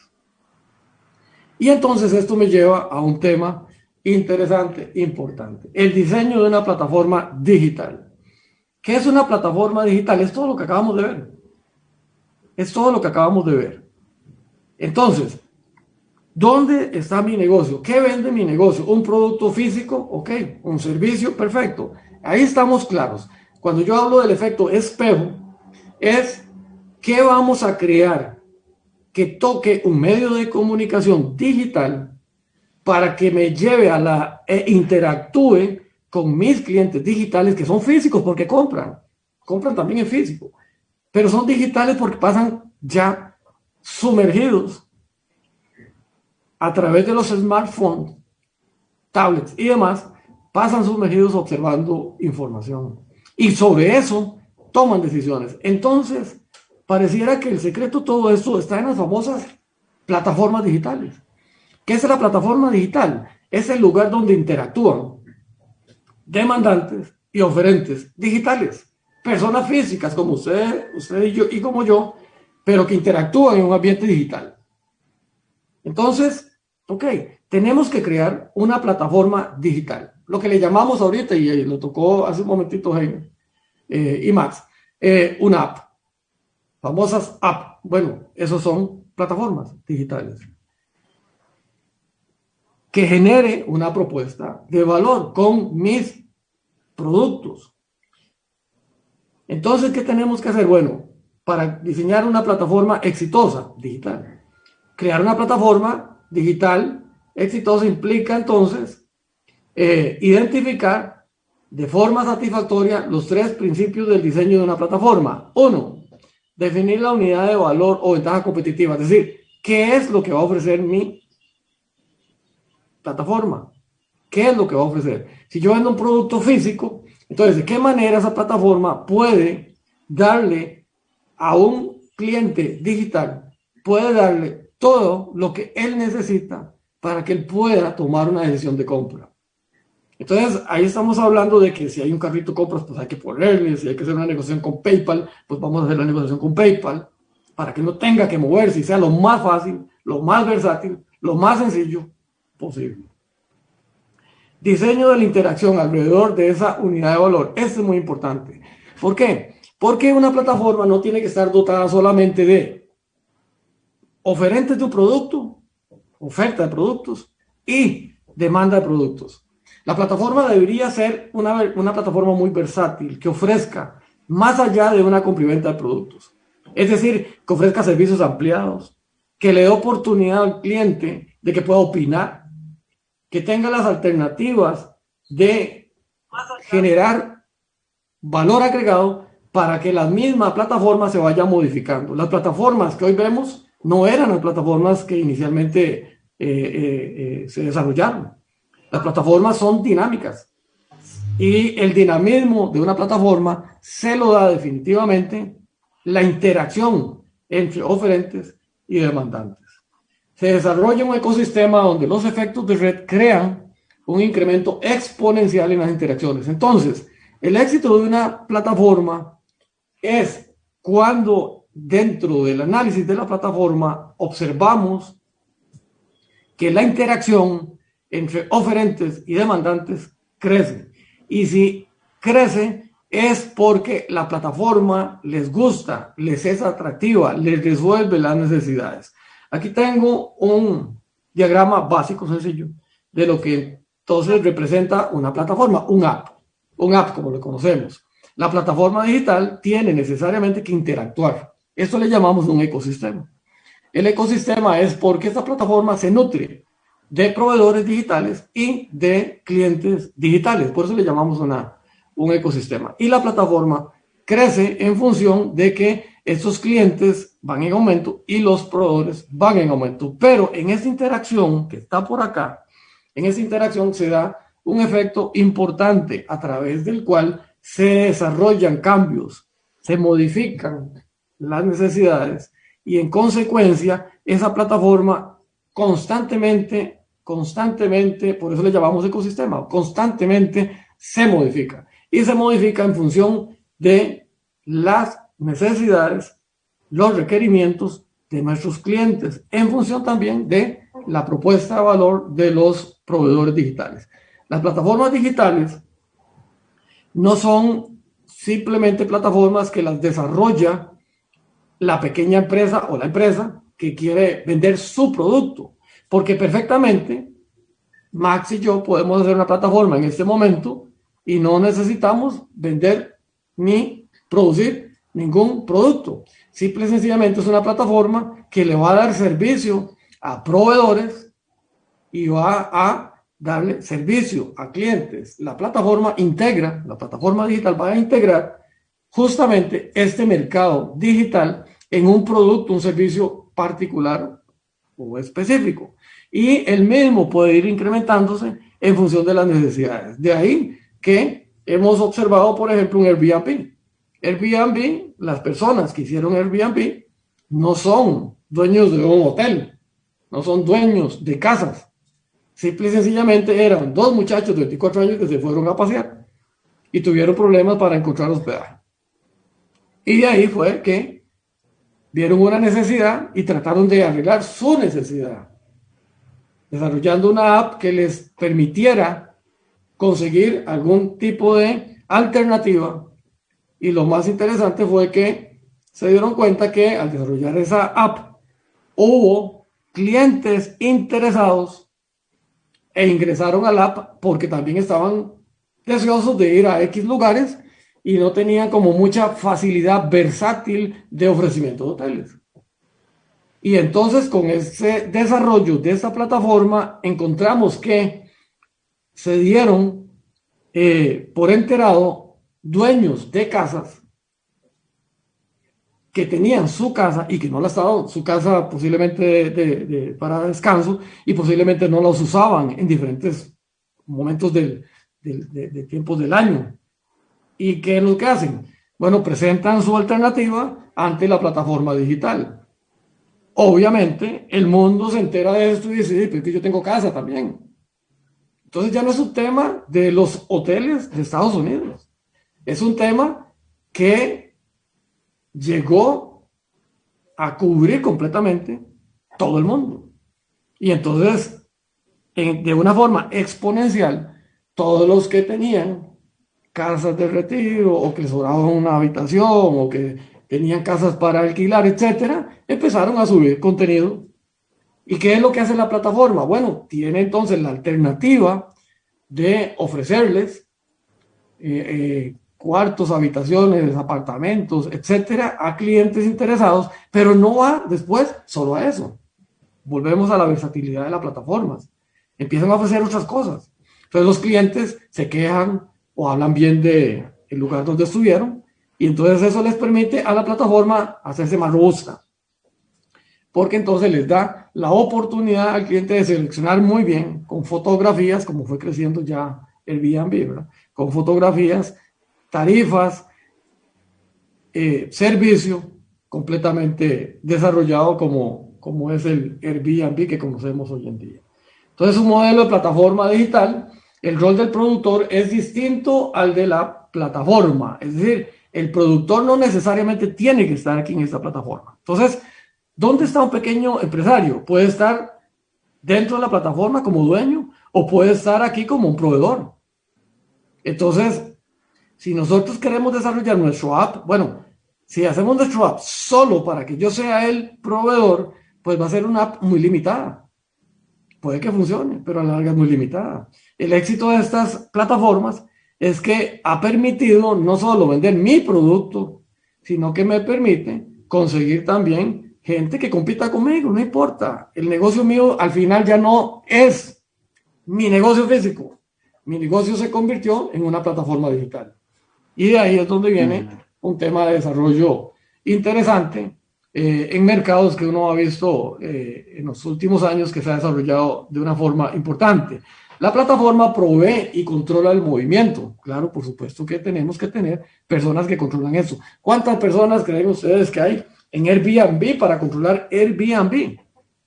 Y entonces esto me lleva a un tema interesante, importante, el diseño de una plataforma digital. ¿Qué es una plataforma digital? Es todo lo que acabamos de ver. Es todo lo que acabamos de ver. Entonces, ¿dónde está mi negocio? ¿Qué vende mi negocio? ¿Un producto físico? Ok. ¿Un servicio? Perfecto. Ahí estamos claros. Cuando yo hablo del efecto espejo, es qué vamos a crear que toque un medio de comunicación digital para que me lleve a la e interactúe con mis clientes digitales que son físicos porque compran, compran también en físico, pero son digitales porque pasan ya sumergidos a través de los smartphones, tablets y demás, pasan sumergidos observando información. Y sobre eso toman decisiones. Entonces, pareciera que el secreto todo esto está en las famosas plataformas digitales. ¿Qué es la plataforma digital? Es el lugar donde interactúan demandantes y oferentes digitales, personas físicas como usted, usted y yo y como yo, pero que interactúan en un ambiente digital. Entonces, ok, tenemos que crear una plataforma digital, lo que le llamamos ahorita, y lo tocó hace un momentito Jaime eh, y Max, eh, una app, famosas app. Bueno, esos son plataformas digitales que genere una propuesta de valor con mis productos. Entonces, ¿qué tenemos que hacer? Bueno, para diseñar una plataforma exitosa digital. Crear una plataforma digital exitosa implica entonces eh, identificar de forma satisfactoria los tres principios del diseño de una plataforma. Uno, definir la unidad de valor o ventaja competitiva, es decir, qué es lo que va a ofrecer mi plataforma. ¿Qué es lo que va a ofrecer? Si yo vendo un producto físico, entonces, ¿de qué manera esa plataforma puede darle a un cliente digital, puede darle todo lo que él necesita para que él pueda tomar una decisión de compra? Entonces, ahí estamos hablando de que si hay un carrito de compras, pues hay que ponerle, si hay que hacer una negociación con PayPal, pues vamos a hacer la negociación con PayPal, para que no tenga que moverse y sea lo más fácil, lo más versátil, lo más sencillo posible. Diseño de la interacción alrededor de esa unidad de valor. Esto es muy importante. ¿Por qué? Porque una plataforma no tiene que estar dotada solamente de oferentes de un producto, oferta de productos y demanda de productos. La plataforma debería ser una, una plataforma muy versátil, que ofrezca más allá de una complementa de productos. Es decir, que ofrezca servicios ampliados, que le dé oportunidad al cliente de que pueda opinar, que tenga las alternativas de generar valor agregado para que la misma plataforma se vaya modificando. Las plataformas que hoy vemos no eran las plataformas que inicialmente eh, eh, eh, se desarrollaron. Las plataformas son dinámicas y el dinamismo de una plataforma se lo da definitivamente la interacción entre oferentes y demandantes. Se desarrolla un ecosistema donde los efectos de red crean un incremento exponencial en las interacciones. Entonces, el éxito de una plataforma es cuando dentro del análisis de la plataforma observamos que la interacción entre oferentes y demandantes crece. Y si crece es porque la plataforma les gusta, les es atractiva, les resuelve las necesidades. Aquí tengo un diagrama básico, sencillo, de lo que entonces representa una plataforma, un app, un app como lo conocemos. La plataforma digital tiene necesariamente que interactuar. Esto le llamamos un ecosistema. El ecosistema es porque esta plataforma se nutre de proveedores digitales y de clientes digitales. Por eso le llamamos una, un ecosistema. Y la plataforma crece en función de que estos clientes van en aumento y los proveedores van en aumento. Pero en esa interacción que está por acá, en esa interacción se da un efecto importante a través del cual se desarrollan cambios, se modifican las necesidades y en consecuencia esa plataforma constantemente, constantemente, por eso le llamamos ecosistema, constantemente se modifica y se modifica en función de las necesidades, los requerimientos de nuestros clientes, en función también de la propuesta de valor de los proveedores digitales. Las plataformas digitales no son simplemente plataformas que las desarrolla la pequeña empresa o la empresa que quiere vender su producto, porque perfectamente Max y yo podemos hacer una plataforma en este momento y no necesitamos vender ni producir ningún producto. Simple y sencillamente es una plataforma que le va a dar servicio a proveedores y va a darle servicio a clientes. La plataforma integra, la plataforma digital va a integrar justamente este mercado digital en un producto, un servicio particular o específico. Y el mismo puede ir incrementándose en función de las necesidades. De ahí que hemos observado, por ejemplo, un Airbnb. Airbnb, las personas que hicieron Airbnb no son dueños de un hotel, no son dueños de casas. Simple y sencillamente eran dos muchachos de 24 años que se fueron a pasear y tuvieron problemas para encontrar hospedaje. Y de ahí fue que vieron una necesidad y trataron de arreglar su necesidad, desarrollando una app que les permitiera conseguir algún tipo de alternativa. Y lo más interesante fue que se dieron cuenta que al desarrollar esa app hubo clientes interesados e ingresaron al app porque también estaban deseosos de ir a X lugares y no tenían como mucha facilidad versátil de ofrecimiento de hoteles. Y entonces con ese desarrollo de esa plataforma encontramos que se dieron eh, por enterado dueños de casas que tenían su casa y que no la estaban, su casa posiblemente para descanso y posiblemente no los usaban en diferentes momentos del, de tiempos del año. ¿Y qué es lo que hacen? Bueno, presentan su alternativa ante la plataforma digital. Obviamente, el mundo se entera de esto y dice, pero que yo tengo casa también. Entonces ya no es un tema de los hoteles de Estados Unidos. Es un tema que llegó a cubrir completamente todo el mundo. Y entonces, de una forma exponencial, todos los que tenían casas de retiro o que sobraban una habitación o que tenían casas para alquilar, etcétera, empezaron a subir contenido. ¿Y qué es lo que hace la plataforma? Bueno, tiene entonces la alternativa de ofrecerles eh, eh, cuartos, habitaciones, apartamentos, etcétera, a clientes interesados, pero no va después solo a eso. Volvemos a la versatilidad de las plataformas. Empiezan a ofrecer otras cosas. Entonces los clientes se quejan o hablan bien de el lugar donde estuvieron y entonces eso les permite a la plataforma hacerse más robusta. Porque entonces les da la oportunidad al cliente de seleccionar muy bien con fotografías, como fue creciendo ya el Airbnb, con fotografías, tarifas, eh, servicio completamente desarrollado como, como es el Airbnb que conocemos hoy en día. Entonces, un modelo de plataforma digital, el rol del productor es distinto al de la plataforma. Es decir, el productor no necesariamente tiene que estar aquí en esta plataforma. Entonces, ¿dónde está un pequeño empresario? Puede estar dentro de la plataforma como dueño o puede estar aquí como un proveedor. Entonces, si nosotros queremos desarrollar nuestro app, bueno, si hacemos nuestro app solo para que yo sea el proveedor, pues va a ser una app muy limitada puede que funcione, pero a la larga es muy limitada. El éxito de estas plataformas es que ha permitido no solo vender mi producto, sino que me permite conseguir también gente que compita conmigo, no importa. El negocio mío al final ya no es mi negocio físico. Mi negocio se convirtió en una plataforma digital. Y de ahí es donde viene un tema de desarrollo interesante eh, en mercados que uno ha visto eh, en los últimos años que se ha desarrollado de una forma importante. La plataforma provee y controla el movimiento. Claro, por supuesto que tenemos que tener personas que controlan eso. ¿Cuántas personas creen ustedes que hay en Airbnb para controlar Airbnb?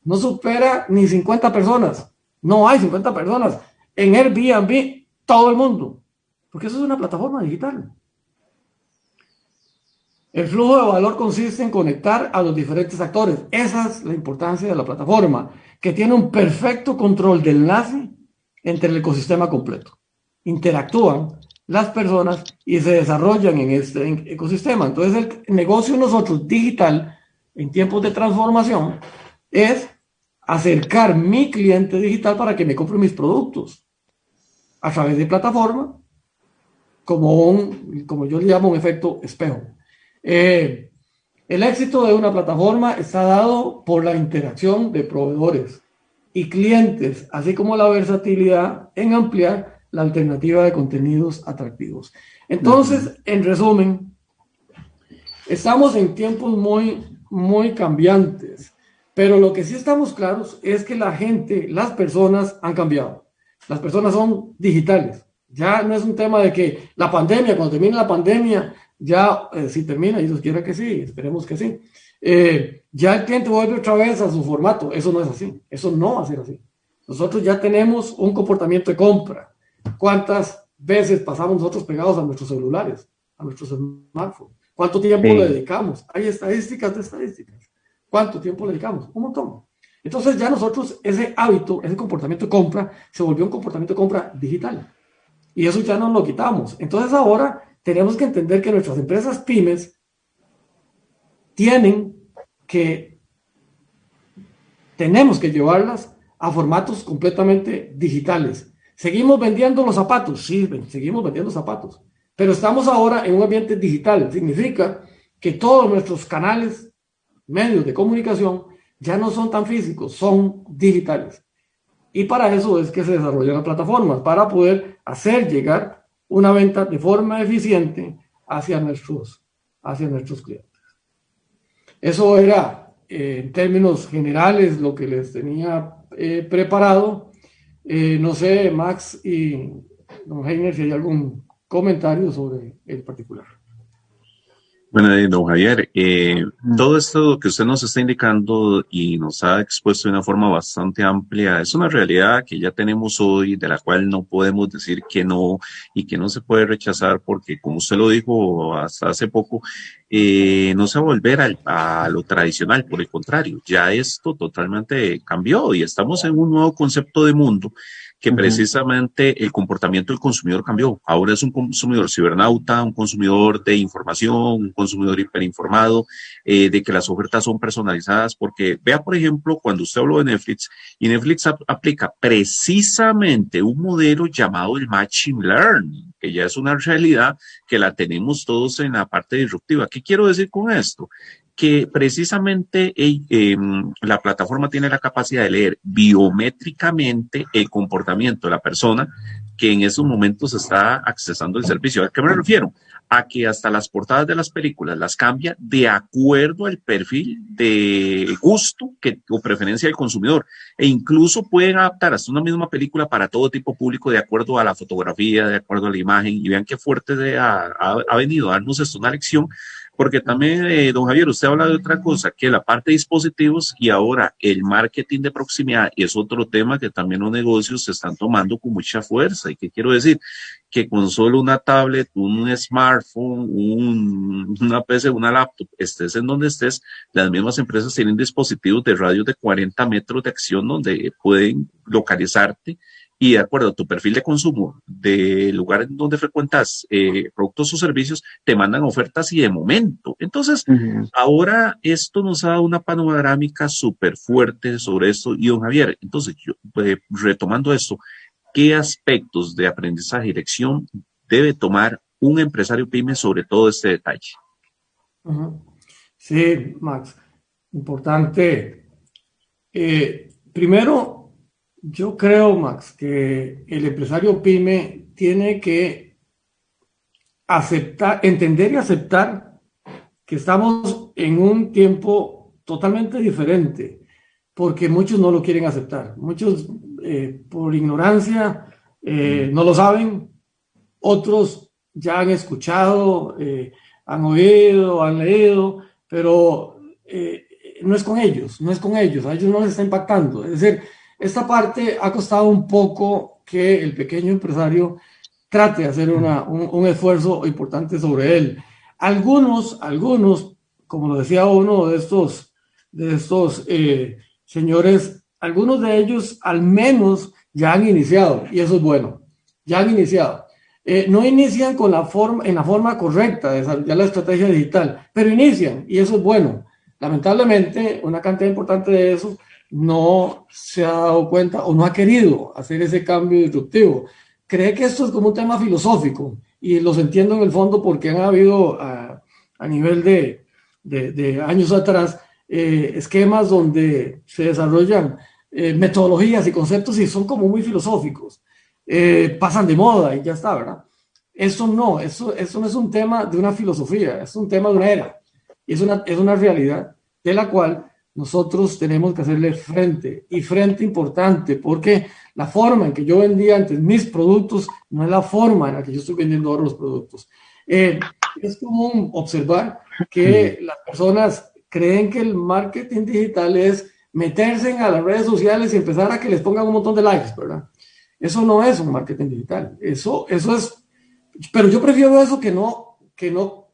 No supera ni 50 personas. No hay 50 personas. En Airbnb, todo el mundo. Porque eso es una plataforma digital. El flujo de valor consiste en conectar a los diferentes actores. Esa es la importancia de la plataforma, que tiene un perfecto control de enlace entre el ecosistema completo. Interactúan las personas y se desarrollan en este ecosistema. Entonces el negocio nosotros digital en tiempos de transformación es acercar mi cliente digital para que me compre mis productos a través de plataforma como un, como yo le llamo un efecto espejo. Eh, el éxito de una plataforma está dado por la interacción de proveedores y clientes, así como la versatilidad en ampliar la alternativa de contenidos atractivos. Entonces, en resumen, estamos en tiempos muy, muy cambiantes, pero lo que sí estamos claros es que la gente, las personas han cambiado. Las personas son digitales. Ya no es un tema de que la pandemia, cuando termine la pandemia, ya eh, si termina, y Dios quiera que sí, esperemos que sí, eh, ya el cliente vuelve otra vez a su formato. Eso no es así, eso no va a ser así. Nosotros ya tenemos un comportamiento de compra. ¿Cuántas veces pasamos nosotros pegados a nuestros celulares, a nuestros smartphones? ¿Cuánto tiempo le dedicamos? Hay estadísticas de estadísticas. ¿Cuánto tiempo le dedicamos? Un montón. Entonces ya nosotros ese hábito, ese comportamiento de compra, se volvió un comportamiento de compra digital. Y eso ya no lo quitamos. Entonces ahora tenemos que entender que nuestras empresas pymes tienen que, tenemos que llevarlas a formatos completamente digitales. ¿Seguimos vendiendo los zapatos? Sí, seguimos vendiendo zapatos. Pero estamos ahora en un ambiente digital. Significa que todos nuestros canales, medios de comunicación, ya no son tan físicos, son digitales. Y para eso es que se desarrollan las plataformas, para poder hacer llegar una venta de forma eficiente hacia nuestros, hacia nuestros clientes. Eso era, eh, en términos generales, lo que les tenía eh, preparado. Eh, no sé, Max y don Heiner, si hay algún comentario sobre el particular. Bueno, don Javier, eh, todo esto que usted nos está indicando y nos ha expuesto de una forma bastante amplia es una realidad que ya tenemos hoy, de la cual no podemos decir que no y que no se puede rechazar porque, como usted lo dijo hasta hace poco, eh, no se va a volver a lo tradicional, por el contrario, ya esto totalmente cambió y estamos en un nuevo concepto de mundo que precisamente el comportamiento del consumidor cambió. Ahora es un consumidor cibernauta, un consumidor de información, un consumidor hiperinformado, eh, de que las ofertas son personalizadas, porque vea, por ejemplo, cuando usted habló de Netflix, y Netflix aplica precisamente un modelo llamado el Machine Learning. que ya es una realidad que la tenemos todos en la parte disruptiva. ¿Qué quiero decir con esto? Que precisamente em, la plataforma tiene la capacidad de leer biométricamente el comportamiento de la persona que en esos momentos está accesando el servicio. ¿A qué me refiero? A que hasta las portadas de las películas las cambia de acuerdo al perfil de gusto que, o preferencia del consumidor. E incluso pueden adaptar hasta una misma película para todo tipo público de acuerdo a la fotografía, de acuerdo a la imagen. Y vean qué fuerte ha, ha venido a darnos esto una lección porque también, eh, don Javier, usted habla de otra cosa, que la parte de dispositivos y ahora el marketing de proximidad es otro tema que también los negocios se están tomando con mucha fuerza. ¿Y qué quiero decir? Que con solo una tablet, un smartphone, un, una PC, una laptop, estés en donde estés, las mismas empresas tienen dispositivos de radio de 40 metros de acción donde pueden localizarte y de acuerdo a tu perfil de consumo del lugar en donde frecuentas eh, productos o servicios, te mandan ofertas y de momento. Entonces, ahora esto nos ha dado una panorámica súper fuerte sobre esto. Y don Javier, entonces, yo, eh, retomando esto, ¿qué aspectos de aprendizaje y lección debe tomar un empresario pyme sobre todo este detalle? Sí, Max, importante. Eh, primero, yo creo, Max, que el empresario pyme tiene que aceptar, entender y aceptar que estamos en un tiempo totalmente diferente, porque muchos no lo quieren aceptar. Muchos, eh, por ignorancia, eh, no lo saben. Otros ya han escuchado, eh, han oído, han leído, pero no es con ellos, no es con ellos. A ellos no les está impactando. Es decir, esta parte ha costado un poco que el pequeño empresario trate de hacer un, esfuerzo importante sobre él. Algunos, algunos, como lo decía uno de estos, de estos eh, señores, algunos de ellos al menos ya han iniciado, y eso es bueno, ya han iniciado. Eh, no inician con la forma, en la forma correcta de desarrollar la estrategia digital, pero inician, y eso es bueno. Lamentablemente, una cantidad importante de eso no se ha dado cuenta o no ha querido hacer ese cambio disruptivo. Cree que esto es como un tema filosófico y los entiendo en el fondo porque han habido a, nivel de, de, años atrás eh, esquemas donde se desarrollan eh, metodologías y conceptos y son como muy filosóficos. Eh, pasan de moda y ya está, ¿verdad? Eso no, eso, eso no es un tema de una filosofía, es un tema de una era. Y es una, es una realidad de la cual nosotros tenemos que hacerle frente y frente importante porque la forma en que yo vendía antes mis productos no es la forma en la que yo estoy vendiendo ahora los productos. Eh, es común observar que las personas creen que el marketing digital es meterse en a las redes sociales y empezar a que les pongan un montón de likes, ¿verdad? Eso no es un marketing digital. Eso, eso es, pero yo prefiero eso que no, que no,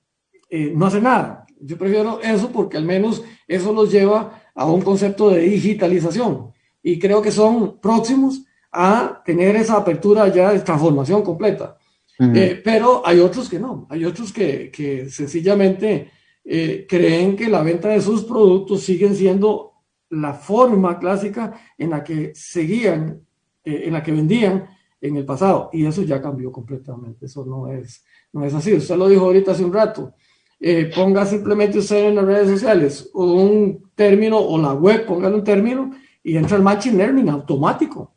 eh, no hacer nada. Yo prefiero eso porque al menos eso los lleva a un concepto de digitalización y creo que son próximos a tener esa apertura ya de transformación completa. Eh, pero hay otros que no, hay otros que, que sencillamente eh, creen que la venta de sus productos siguen siendo la forma clásica en la que seguían, eh, en la que vendían en el pasado. Y eso ya cambió completamente, eso no es, no es así. Usted lo dijo ahorita hace un rato. Eh, ponga simplemente usted en las redes sociales un término o la web, póngale un término y entra el Machine Learning automático.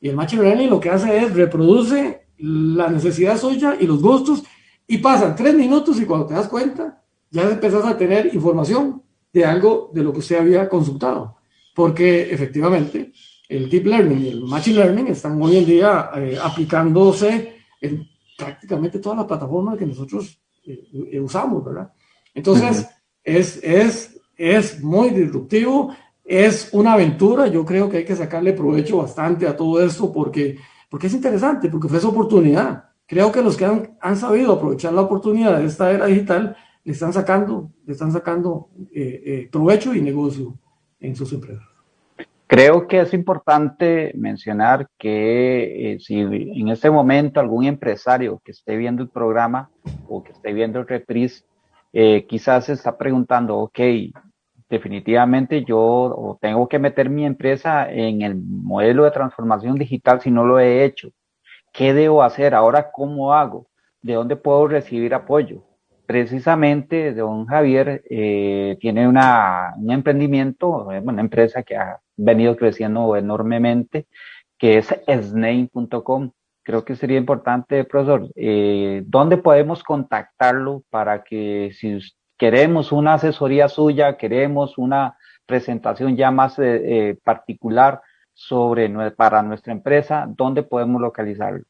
Y el Machine Learning lo que hace es reproduce la necesidad suya y los gustos y pasan tres minutos y cuando te das cuenta ya empezás a tener información de algo de lo que usted había consultado. Porque efectivamente el Deep Learning y el Machine Learning están hoy en día eh, aplicándose en prácticamente todas las plataformas que nosotros eh, usamos, ¿verdad? Entonces, es, es, es muy disruptivo, es una aventura, yo creo que hay que sacarle provecho bastante a todo esto porque, porque es interesante, porque ofrece oportunidad. Creo que los que han, han sabido aprovechar la oportunidad de esta era digital le están sacando, le están sacando eh, eh, provecho y negocio en sus empresas. Creo que es importante mencionar que eh, si en este momento algún empresario que esté viendo el programa o que esté viendo el reprise, eh, quizás se está preguntando, ok, definitivamente yo tengo que meter mi empresa en el modelo de transformación digital si no lo he hecho. ¿qué debo hacer? Ahora, ¿cómo hago? ¿De dónde puedo recibir apoyo? Precisamente, don Javier eh, tiene una, un emprendimiento, eh, una empresa que ha venido creciendo enormemente, que es sname.com. Creo que sería importante, profesor, eh, ¿dónde podemos contactarlo para que si queremos una asesoría suya, queremos una presentación ya más eh, eh, particular sobre para nuestra empresa, ¿dónde podemos localizarlo?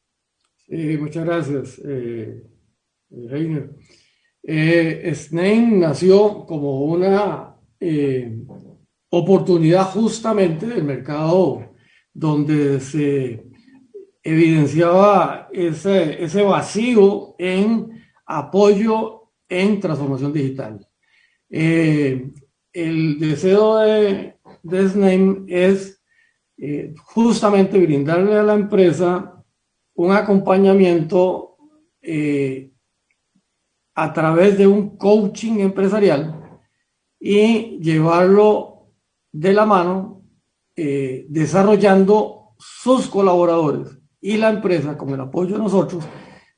Sí, muchas gracias, eh, Reiner. Eh, nació como una oportunidad justamente del mercado donde se evidenciaba ese, ese vacío en apoyo en transformación digital. Eh, el deseo de, de es eh, justamente brindarle a la empresa un acompañamiento eh, a través de un coaching empresarial y llevarlo de la mano eh, desarrollando sus colaboradores y la empresa con el apoyo de nosotros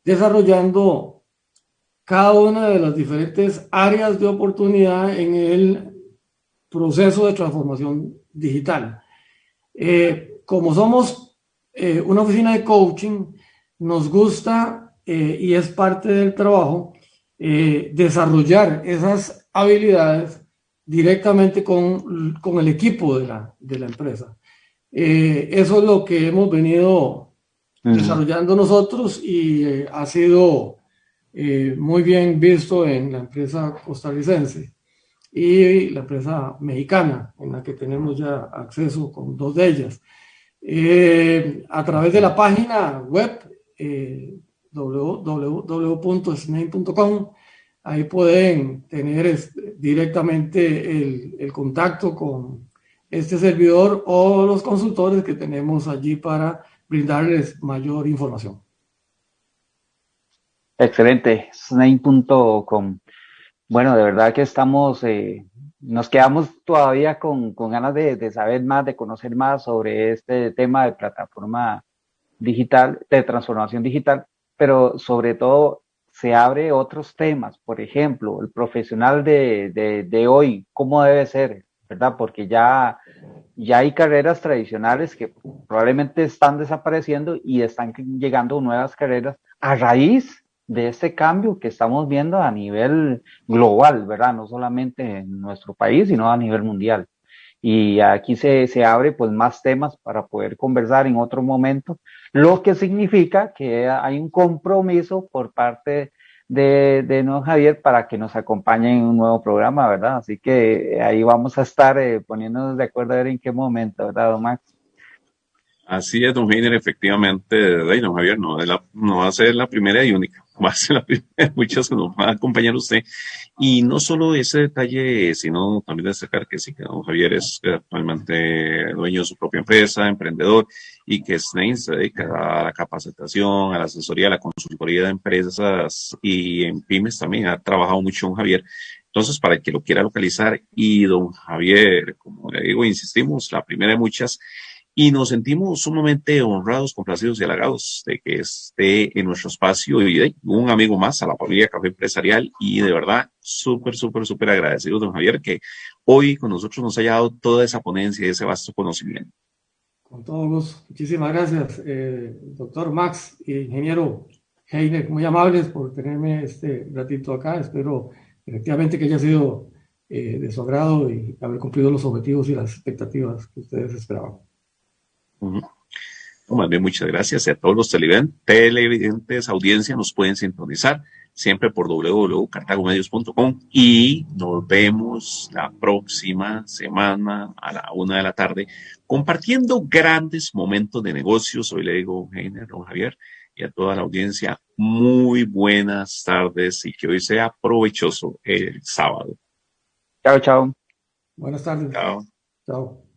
desarrollando cada una de las diferentes áreas de oportunidad en el proceso de transformación digital. Eh, como somos eh, una oficina de coaching, nos gusta y es parte del trabajo desarrollar esas habilidades directamente con, con el equipo de la, de la empresa. eso es lo que hemos venido desarrollando nosotros y ha sido muy bien visto en la empresa costarricense y la empresa mexicana, en la que tenemos ya acceso con dos de ellas. Eh, a través de la página web eh, www.sname.com, ahí pueden tener directamente el, contacto con este servidor o los consultores que tenemos allí para brindarles mayor información. Excelente, sname.com. Bueno, de verdad que estamos, eh, nos quedamos todavía con, con ganas de, de, saber más, de conocer más sobre este tema de plataforma digital, de transformación digital, pero sobre todo se abre otros temas, por ejemplo, el profesional de, de, hoy, cómo debe ser, ¿verdad? Porque ya, ya hay carreras tradicionales que probablemente están desapareciendo y están llegando nuevas carreras a raíz de este cambio que estamos viendo a nivel global, ¿verdad? No solamente en nuestro país, sino a nivel mundial. Y aquí se, se abre pues más temas para poder conversar en otro momento, lo que significa que hay un compromiso por parte de, de no Javier para que nos acompañe en un nuevo programa, ¿verdad? Así que ahí vamos a estar eh, poniéndonos de acuerdo a ver en qué momento, ¿verdad, don Max? Así es, don Heiner, efectivamente, don Javier, no, no va a ser la primera y única va a ser la primera muchas que nos va a acompañar usted. Y no solo ese detalle, sino también destacar que sí, que don Javier es actualmente dueño de su propia empresa, emprendedor, y que SNAIN se dedica a la capacitación, a la asesoría, a la consultoría de empresas y en pymes también. Ha trabajado mucho don Javier. Entonces, para el que lo quiera localizar, y don Javier, como le digo, insistimos, la primera de muchas, y nos sentimos sumamente honrados, complacidos y halagados de que esté en nuestro espacio y un amigo más a la familia Café Empresarial y de verdad súper, súper, súper agradecido, don Javier, que hoy con nosotros nos haya dado toda esa ponencia y ese vasto conocimiento. Con todo. Muchísimas gracias, eh, doctor Max y ingeniero Heiner, muy amables por tenerme este ratito acá. Espero efectivamente que haya sido eh, de su agrado y haber cumplido los objetivos y las expectativas que ustedes esperaban muchas gracias a todos los televidentes, audiencia, nos pueden sintonizar siempre por www.cartagomedios.com y nos vemos la próxima semana a la una de la tarde compartiendo grandes momentos de negocios. Hoy le digo, Heiner, don Javier, y a toda la audiencia, muy buenas tardes y que hoy sea provechoso el sábado. Chao, chao. Buenas tardes. Chao. Chao.